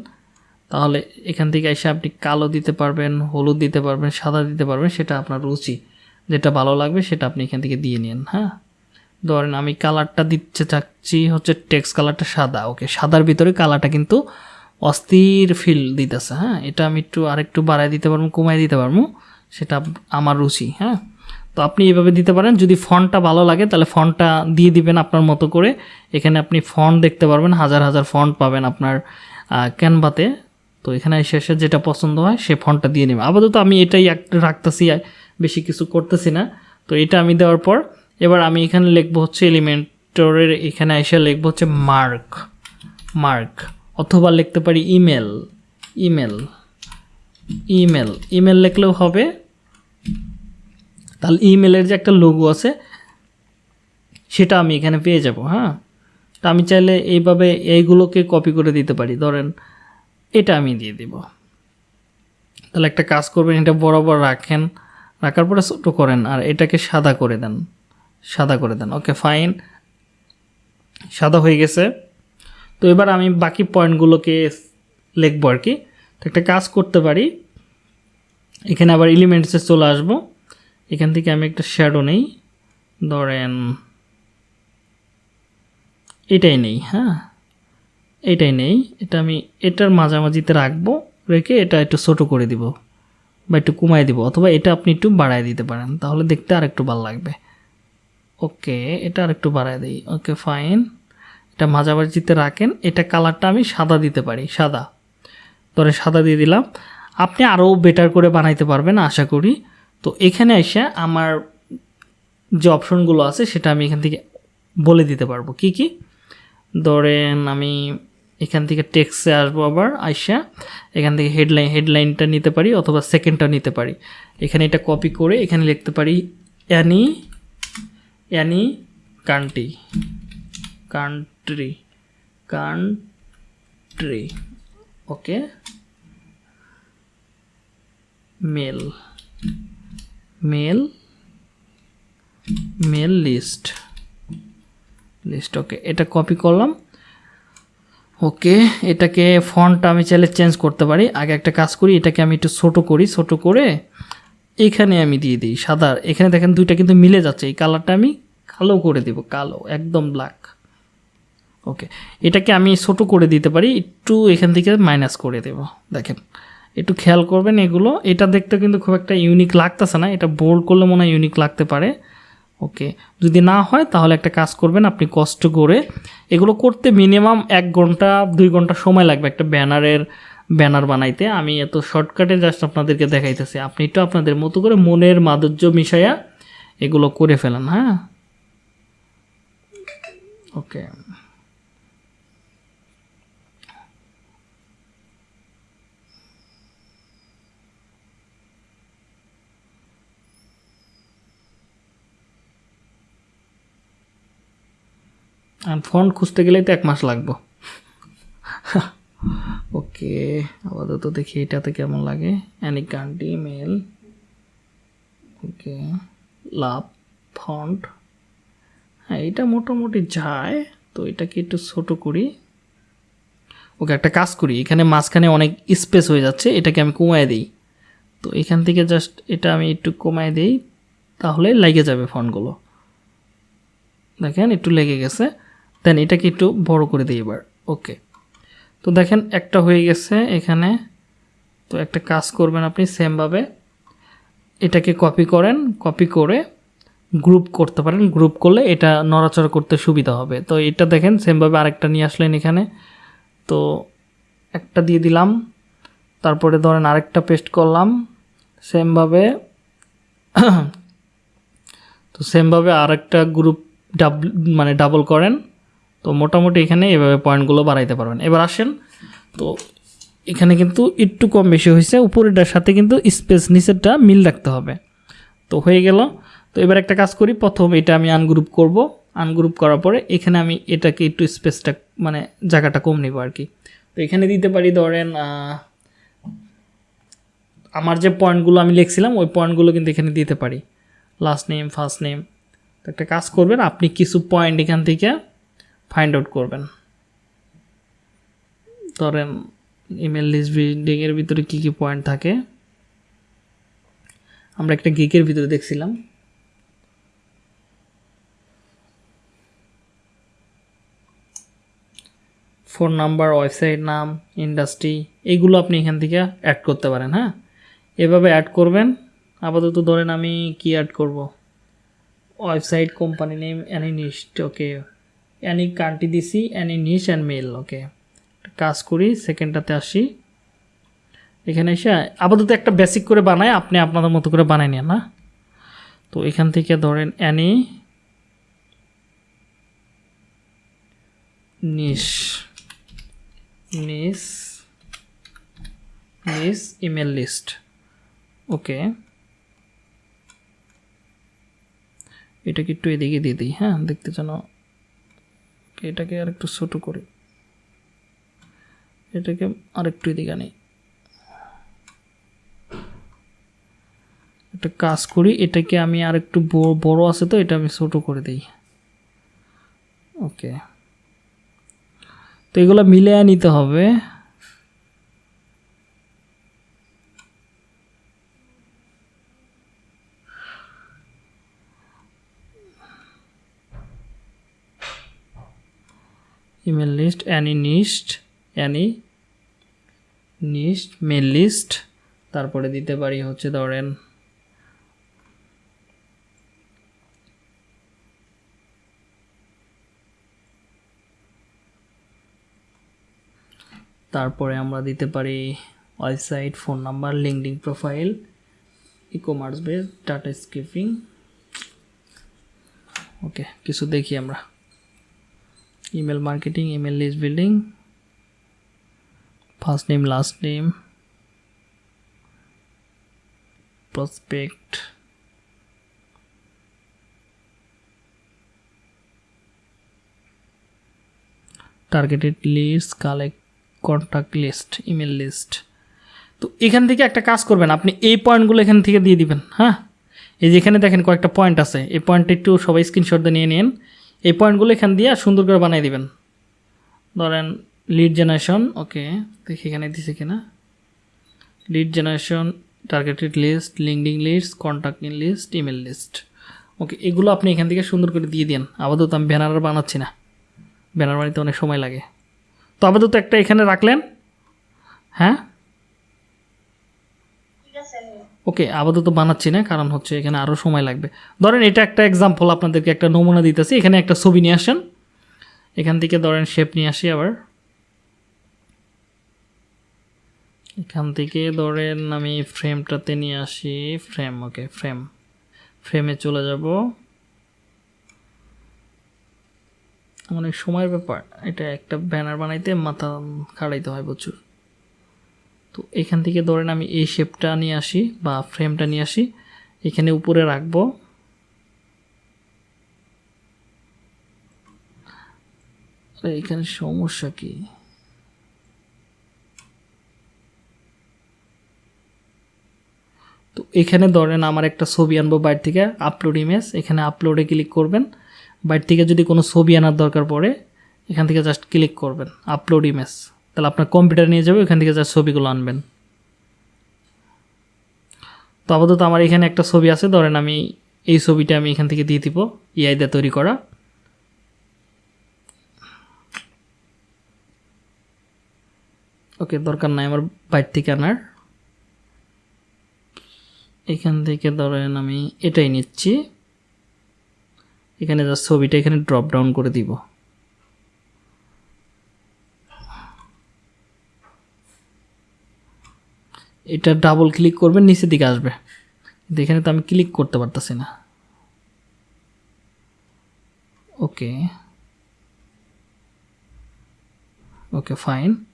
তাহলে এখান থেকে এসে আপনি কালো দিতে পারবেন, হলুদ দিতে পারবেন, সাদা দিতে পারবেন, সেটা আপনার রুচি। যেটা ভালো লাগবে সেটা আপনি এখান থেকে দিয়ে নিন হ্যাঁ? ধরেন আমি কালারটা দিতে চাচ্ছি হচ্ছে টেক্সট কালারটা সাদা ওকে সাদার ভিতরে কালারটা কিন্তু অস্থির ফিল দিতেছে হ্যাঁ? এটা আমি একটু আরেকটু বাড়ায় দিতে পারব, কমায় দিতে পারব, সেটা আমার রুচি হ্যাঁ? তো আপনি এভাবে দিতে পারেন, যদি ফন্টটা ভালো লাগে, তাহলে ফন্টটা দিয়ে দিবেন আপনার মতো করে। এখানে আপনি ফন্ট দেখতে পারবেন, হাজার হাজার ফন্ট পাবেন আপনার ক্যানভাতে তো। এখানে এসে এসে যেটা পছন্দ হয়, সে ফন্টটা দিয়ে নেবে। আপাতত আমি এটাই রাখতেছি বেশি কিছু করতেছি না। তো এটা আমি দেওয়ার পর, এবার আমি এখানে লিখব হচ্ছে এলিমেন্টরের এখানে এসে লিখব হচ্ছে মার্ক মার্ক অথবা লিখতে পারি ইমেল ইমেল ইমেল ইমেল লিখলেও হবে। তাহলে ইমেলের যে একটা লোগো আছে, সেটা আমি এখানে পেয়ে যাব হ্যাঁ? তা আমি চাইলে এইভাবে এইগুলোকে কপি করে দিতে পারি। ধরেন, এটা আমি দিয়ে দিব। তাহলে একটা কাজ করবেন, এটা বরাবর রাখেন। রাখার পরে ছোটো করেন, আর এটাকে সাদা করে দেন, সাদা করে দেন। ওকে, ফাইন। সাদা হয়ে গেছে। তো এবার আমি বাকি পয়েন্টগুলোকে লিখব আর কি। তো একটা কাজ করতে পারি। এখানে আবার এলিমেন্টসে চলে আসব। এখান থেকে আমি একটা শ্যাডো নেই। ধরেন, এটাই নেই হ্যাঁ? এটাই নেই। এটা আমি, এটার মাঝামাঝিতে রাখব। রেখে এটা একটু ছোটো করে দিব বা একটু কমাই দিব অথবা এটা আপনি একটু বাড়ায় দিতে পারেন। তাহলে দেখতে আর একটু ভালো লাগবে। ওকে, এটা আর একটু বাড়ায় দিই। ওকে ফাইন এটা মাঝামাঝিতে রাখেন, এটা কালারটা আমি সাদা দিতে পারি, সাদা। ধরে সাদা দিয়ে দিলাম। আপনি আরও বেটার করে বানাইতে পারবেন, আশা করি। তো এখানে এসে আমার যে অপশনগুলো আছে, সেটা আমি এখান থেকে বলে দিতে পারব। কি কি? ধরেন আমি এখান থেকে টেক্সে আসব আবার, আইসা এখান থেকে হেডলাইন হেডলাইনটা নিতে পারি অথবা সেকেন্ডটা নিতে পারি। এখানে এটা কপি করে এখানে লিখতে পারি any any country country country okay mail mail mail list list okay এটা কপি করলাম. ওকে এটাকে ফন্টটা আমি চাইলে চেঞ্জ করতে পারি। আগে একটা কাজ করি, এটাকে আমি একটু ছোটো করি, ছোটো করে এখানে আমি দিয়ে দিই, সাদা। এখানে দেখেন দুইটা কিন্তু মিলে যাচ্ছে। এই কালারটা আমি কালো করে দিব, কালো, একদম ব্ল্যাক ওকে এটাকে আমি ছোটো করে দিতে পারি, একটু এখান থেকে মাইনাস করে দেব। দেখেন, একটু খেয়াল করবেন এগুলো। এটা দেখতে কিন্তু খুব একটা ইউনিক লাগতেছে না, এটা বোল্ড করলে মনে হয় ইউনিক লাগতে পারে। ওকে যদি না হয়, তাহলে একটা কাজ করবেন, আপনি কষ্ট করে এগুলো করতে মিনিমাম এক ঘণ্টা, দুই ঘণ্টা সময় লাগবে একটা ব্যানারের, ব্যানার বানাইতে। আমি এত শর্টকাটে জাস্ট আপনাদেরকে দেখাইতেছি। আপনি একটু আপনাদের মতো করে মনের মাধুর্য মিশাইয়া এগুলো করে ফেলেন হ্যাঁ? ওকে আর ফন্ট খুঁজতে গেলেই তো এক মাস লাগবো। ওকে, আপাতত দেখি এটাতে কেমন লাগে। Any country mail okay love font হ্যাঁ এটা মোটামুটি যায়, তো এটাকে একটু ছোট করি। ওকে, একটা কাজ করি, এখানে মাঝখানে অনেক স্পেস হয়ে যাচ্ছে, এটাকে আমি কমায় দিই। তো এখান থেকে জাস্ট এটা আমি একটু কমায় দিই, তাহলে লেগে যাবে ফন্টগুলো দেখেন, একটু লেগে গেছে। দেন এটাকে একটু বড় করে দিই এবার। ওকে। তো দেখেন, একটা হয়ে গেছে এখানে। তো একটা কাজ করবেন আপনি সেমভাবে। এটাকে কপি করেন, কপি করে গ্রুপ করতে পারেন। গ্রুপ করলে এটা নড়াচড়া করতে সুবিধা হবে। তো এটা দেখেন, সেমভাবে আরেকটা নিয়ে আসলেন এখানে। তো একটা দিয়ে দিলাম। তারপরে ধরেন আরেকটা পেস্ট করলাম। সেমভাবে <clears throat> তো সেমভাবে আরেকটা গ্রুপ ডাবল মানে ডাবল করেন। তো মোটামুটি এখানে এভাবে পয়েন্টগুলো বাড়াইতে পারবেন। এবার আসেন, তো এখানে কিন্তু একটু কম বেশি হয়েছে, উপরেরটার সাথে কিন্তু স্পেস নিচেরটা মিল রাখতে হবে। তো হয়ে গেল, তো এবার একটা কাজ করি, প্রথম এটা আমি আনগ্রুপ করব। আনগ্রুপ করার পরে এখানে আমি এটাকে একটু স্পেসটা মানে জায়গাটা কম নেব আর কি। তো এখানে দিতে পারি ধরেন আমার যে পয়েন্টগুলো আমি লিখছিলাম, ওই পয়েন্টগুলো কিন্তু এখানে দিতে পারি। লাস্ট নেম ফার্স্ট নেম তো একটা কাজ করবেন, আপনি কিছু পয়েন্ট এখান থেকে ফাইন্ড আউট করবেন। ধরেন ইমেল লিস্ট ভিতরে কী কী পয়েন্ট থাকে? আমরা একটা গিকের ভিতরে দেখছিলাম। ফোন নাম্বার ওয়েবসাইট নাম ইন্ডাস্ট্রি এইগুলো আপনি এখান থেকে অ্যাড করতে পারেন হ্যাঁ? এভাবে অ্যাড করবেন। আপাতত ধরেন আমি কি অ্যাড করব? Website company name any niche okay any country দিছি any niche and mail, okay. কাজ করি, সেকেন্ডটাতে আসি। এখানে এসে আপাতত একটা বেসিক করে বানায় আপনি আপনাদের মতো করে বানাই নেন, না? তো এখান থেকে ধরেন অ্যানি নিশ নিস নিস ইমেল লিস্ট, ওকে। এটাকে একটু এদিকে দিয়ে দিই হ্যাঁ? দেখতে যেন এটাকে আর একটু ছোটো করি। এটাকে আরেকটু এদিকে আনি। একটা কাজ করি, এটাকে আমি আর একটু বড় আছে তো, এটা আমি ছোটো করে দিই। ওকে। তো এগুলো মিলিয়ে নিতে হবে। Email list any niche any niche mail list তারপরে দিতে পারি হচ্ছে ধরেন তারপরে আমরা দিতে পারি website, phone number LinkedIn profile ecommerce base data scraping okay, কিছু দেখি আমরা। Email marketing email list building first name last name prospect targeted list collect contact list email list তো এখান থেকে একটা কাজ করবেন, আপনি এই পয়েন্টগুলো এখান থেকে দিয়ে দিবেন হ্যাঁ? এই যে এখানে দেখেন কয়েকটা পয়েন্ট আছে, এই পয়েন্টটা একটু সবাই স্ক্রিনশট দিয়ে নিয়ে নিন। এই পয়েন্টগুলো এখান দিয়ে সুন্দর করে বানিয়ে দিবেন। ধরেন লিড জেনারেশন ওকে দেখি এখানে দিছে কিনা। Lead generation targeted list LinkedIn list contact list email list okay এগুলো আপনি এখান থেকে সুন্দর করে দিয়ে দিন আপাতত আমি ব্যানার আর বানাচ্ছি না। ব্যানার বানাতে অনেক সময় লাগে। তো আপাতত একটা এখানে রাখলেন। হ্যাঁ? ওকে, আপাতত বানাচ্ছি না, কারণ হচ্ছে এখানে আরও সময় লাগবে। ধরেন এটা একটা এক্সাম্পল আপনাদেরকে একটা নমুনা দিতেছি। এখানে একটা ছবি নিয়ে আসেন। এখান থেকে ধরেন শেপ নিয়ে আসি আবার। এখান থেকে ধরেন আমি ফ্রেমটাতে নিয়ে আসি। ফ্রেম ওকে ফ্রেম ফ্রেমে চলে যাব। অনেক সময়ের ব্যাপার। এটা একটা ব্যানার বানাইতে মাথা খাড়াইতে হয় প্রচুর। তো এখান থেকে ধরেন আমি এই শেপটা নিয়ে আসি বা ফ্রেমটা নিয়ে আসি, এখানে উপরে রাখব। এখানে সমস্যা কি? তো এখানে ধরেন আমার একটা ছবি আনব বাইর থেকে আপলোড ইমেজ এখানে আপলোডে ক্লিক করবেন। বাইর থেকে যদি কোনো ছবি আনার দরকার পড়ে, এখান থেকে জাস্ট ক্লিক করবেন আপলোড ইমেজ তাহলে আপনার কম্পিউটার নিয়ে যাবে, ওখান থেকে যা ছবিগুলো আনবেন। তো আপাতত আমার এখানে একটা ছবি আছে, ধরেন আমি এই ছবিটা আমি এখান থেকে দিয়ে দিব ইআই দিয়ে তৈরি করা। ওকে, দরকার নাই আমার বাইর থেকে আনার। এখান থেকে ধরেন আমি এটাই নিচ্ছি। এখানে যা ছবিটা, এখানে ড্রপ ডাউন করে দিব। এটা ডাবল ক্লিক করবেন নিচের দিকে আসবে। এখানে তো আমি ক্লিক করতে পারতেছি না। ওকে ওকে ফাইন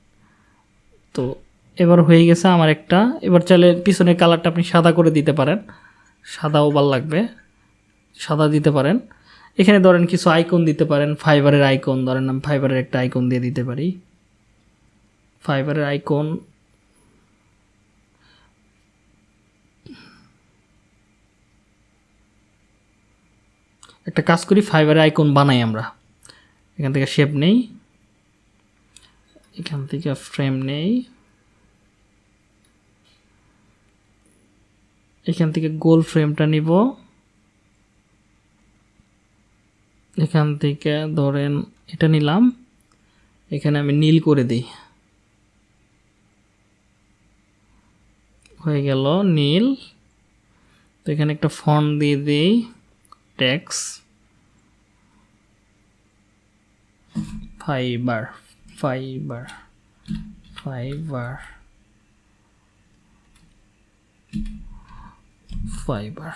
তো এবার হয়ে গেছে আমার একটা। এবার চাইলে পিছনের কালারটা আপনি সাদা করে দিতে পারেন। সাদাও ভালো লাগবে। সাদা দিতে পারেন। এখানে ধরেন কিছু আইকন দিতে পারেন। ফাইবারের আইকন ধরেন আমি ফাইবারের একটা আইকন দিয়ে দিতে পারি। ফাইবারের আইকন একটা কাজ করি ফাইবারের আইকন বানাই আমরা। এখান থেকে শেপ নেই। এখান থেকে ফ্রেম নেই। এখান থেকে গোল ফ্রেমটা নিব। এখান থেকে ধরেন এটা নিলাম। এখানে আমি নীল করে দিই। হয়ে গেল নীল। তো এখানে একটা ফন্ট দিয়ে দিই। Text Fiverr Fiverr Fiverr Fiverr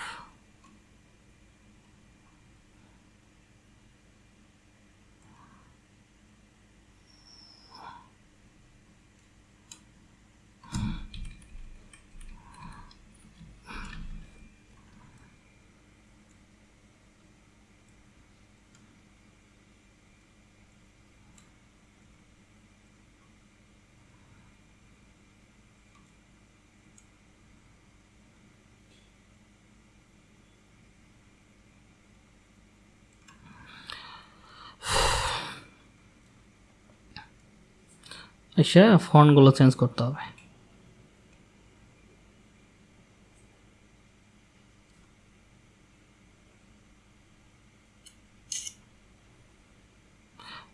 এসে ফন্টগুলো চেঞ্জ করতে হবে।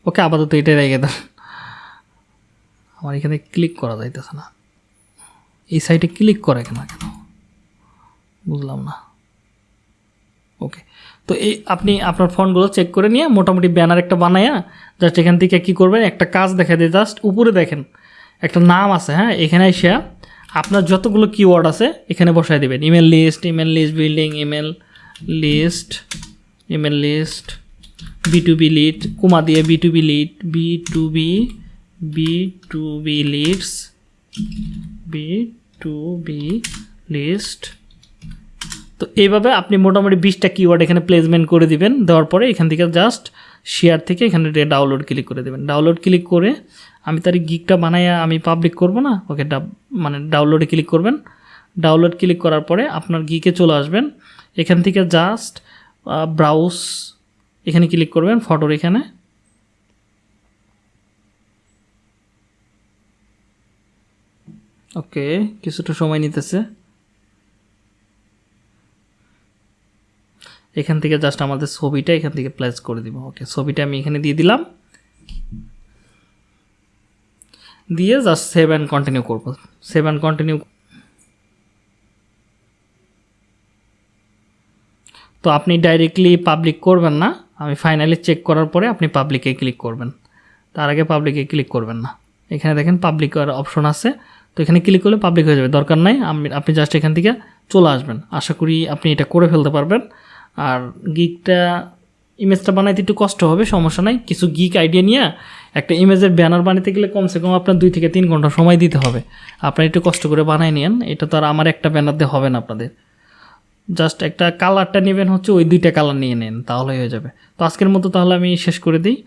ওকে আপাতত এটাই রেখে দেন। আমার এখানে ক্লিক করা যাইতেছে না। এই সাইটে ক্লিক করে কেন কেন? বুঝলাম না। ওকে তো এই আপনি আপনার ফোনগুলো চেক করে নিয়ে মোটামুটি ব্যানার একটা বানায়া জাস্ট এখান থেকে কী করবেন? একটা কাজ দেখা দিয়ে জাস্ট উপরে দেখেন, একটা নাম আছে হ্যাঁ? এখানে এসে আপনার যতগুলো কিওয়ার্ড আছে এখানে বসায় দেবেন। Email list email list building email list email list B to B lead comma দিয়ে B to B lead B to B B to B leads B to B list তো এইভাবে আপনি মোটামুটি বিশটা কিওয়ার্ড এখানে প্লেসমেন্ট করে দিবেন, দেওয়ার পরে এখান থেকে জাস্ট শেয়ার থেকে এখানে ডাউনলোড ক্লিক করে দেবেন। ডাউনলোড ক্লিক করে আমি তার গিকটা বানাইয়া আমি পাবলিক করব না, ওকে মানে ডাউনলোডে ক্লিক করবেন। ডাউনলোড ক্লিক করার পরে আপনার গিকে চলে আসবেন। এখান থেকে জাস্ট ব্রাউজ এখানে ক্লিক করবেন ফটোর এখানে। ওকে, কিছুটা সময় নিতেছে। এখান থেকে জাস্ট আমাদের ছবিটা এখান থেকে প্লেস করে দিব। ওকে ছবিটা আমি এখানে দিয়ে দিলাম। দিয়ে জাস্ট সেভ অ্যান্ড কন্টিনিউ করব। সেভ অ্যান্ড কন্টিনিউ তো আপনি ডাইরেক্টলি পাবলিক করবেন না। আমি ফাইনালি চেক করার পরে আপনি পাবলিকে ক্লিক করবেন। তার আগে পাবলিকে ক্লিক করবেন না। এখানে দেখেন পাবলিক অপশন আছে। তো এখানে ক্লিক করলে পাবলিক হয়ে যাবে। দরকার নাই আপনি জাস্ট এখান থেকে চলে আসবেন। আশা করি আপনি এটা করে ফেলতে পারবেন। আর গিকটা ইমেজটা বানাইতে একটু কষ্ট হবে, সমস্যা নাই। কিছু গিক আইডিয়া নিয়ে একটা ইমেজের ব্যানার বানাতে গেলে কমসে কম আপনার দুই থেকে তিন ঘণ্টা সময় দিতে হবে। আপনার একটু কষ্ট করে বানাই নিন এটা তো আর আমার একটা ব্যানার দিয়ে হবে না আপনাদের। জাস্ট একটা কালারটা নেবেন হচ্ছে ওই দুইটা কালার নিয়ে নেন, তাহলেই হয়ে যাবে। তো আজকের মতো তাহলে আমি শেষ করে দিই।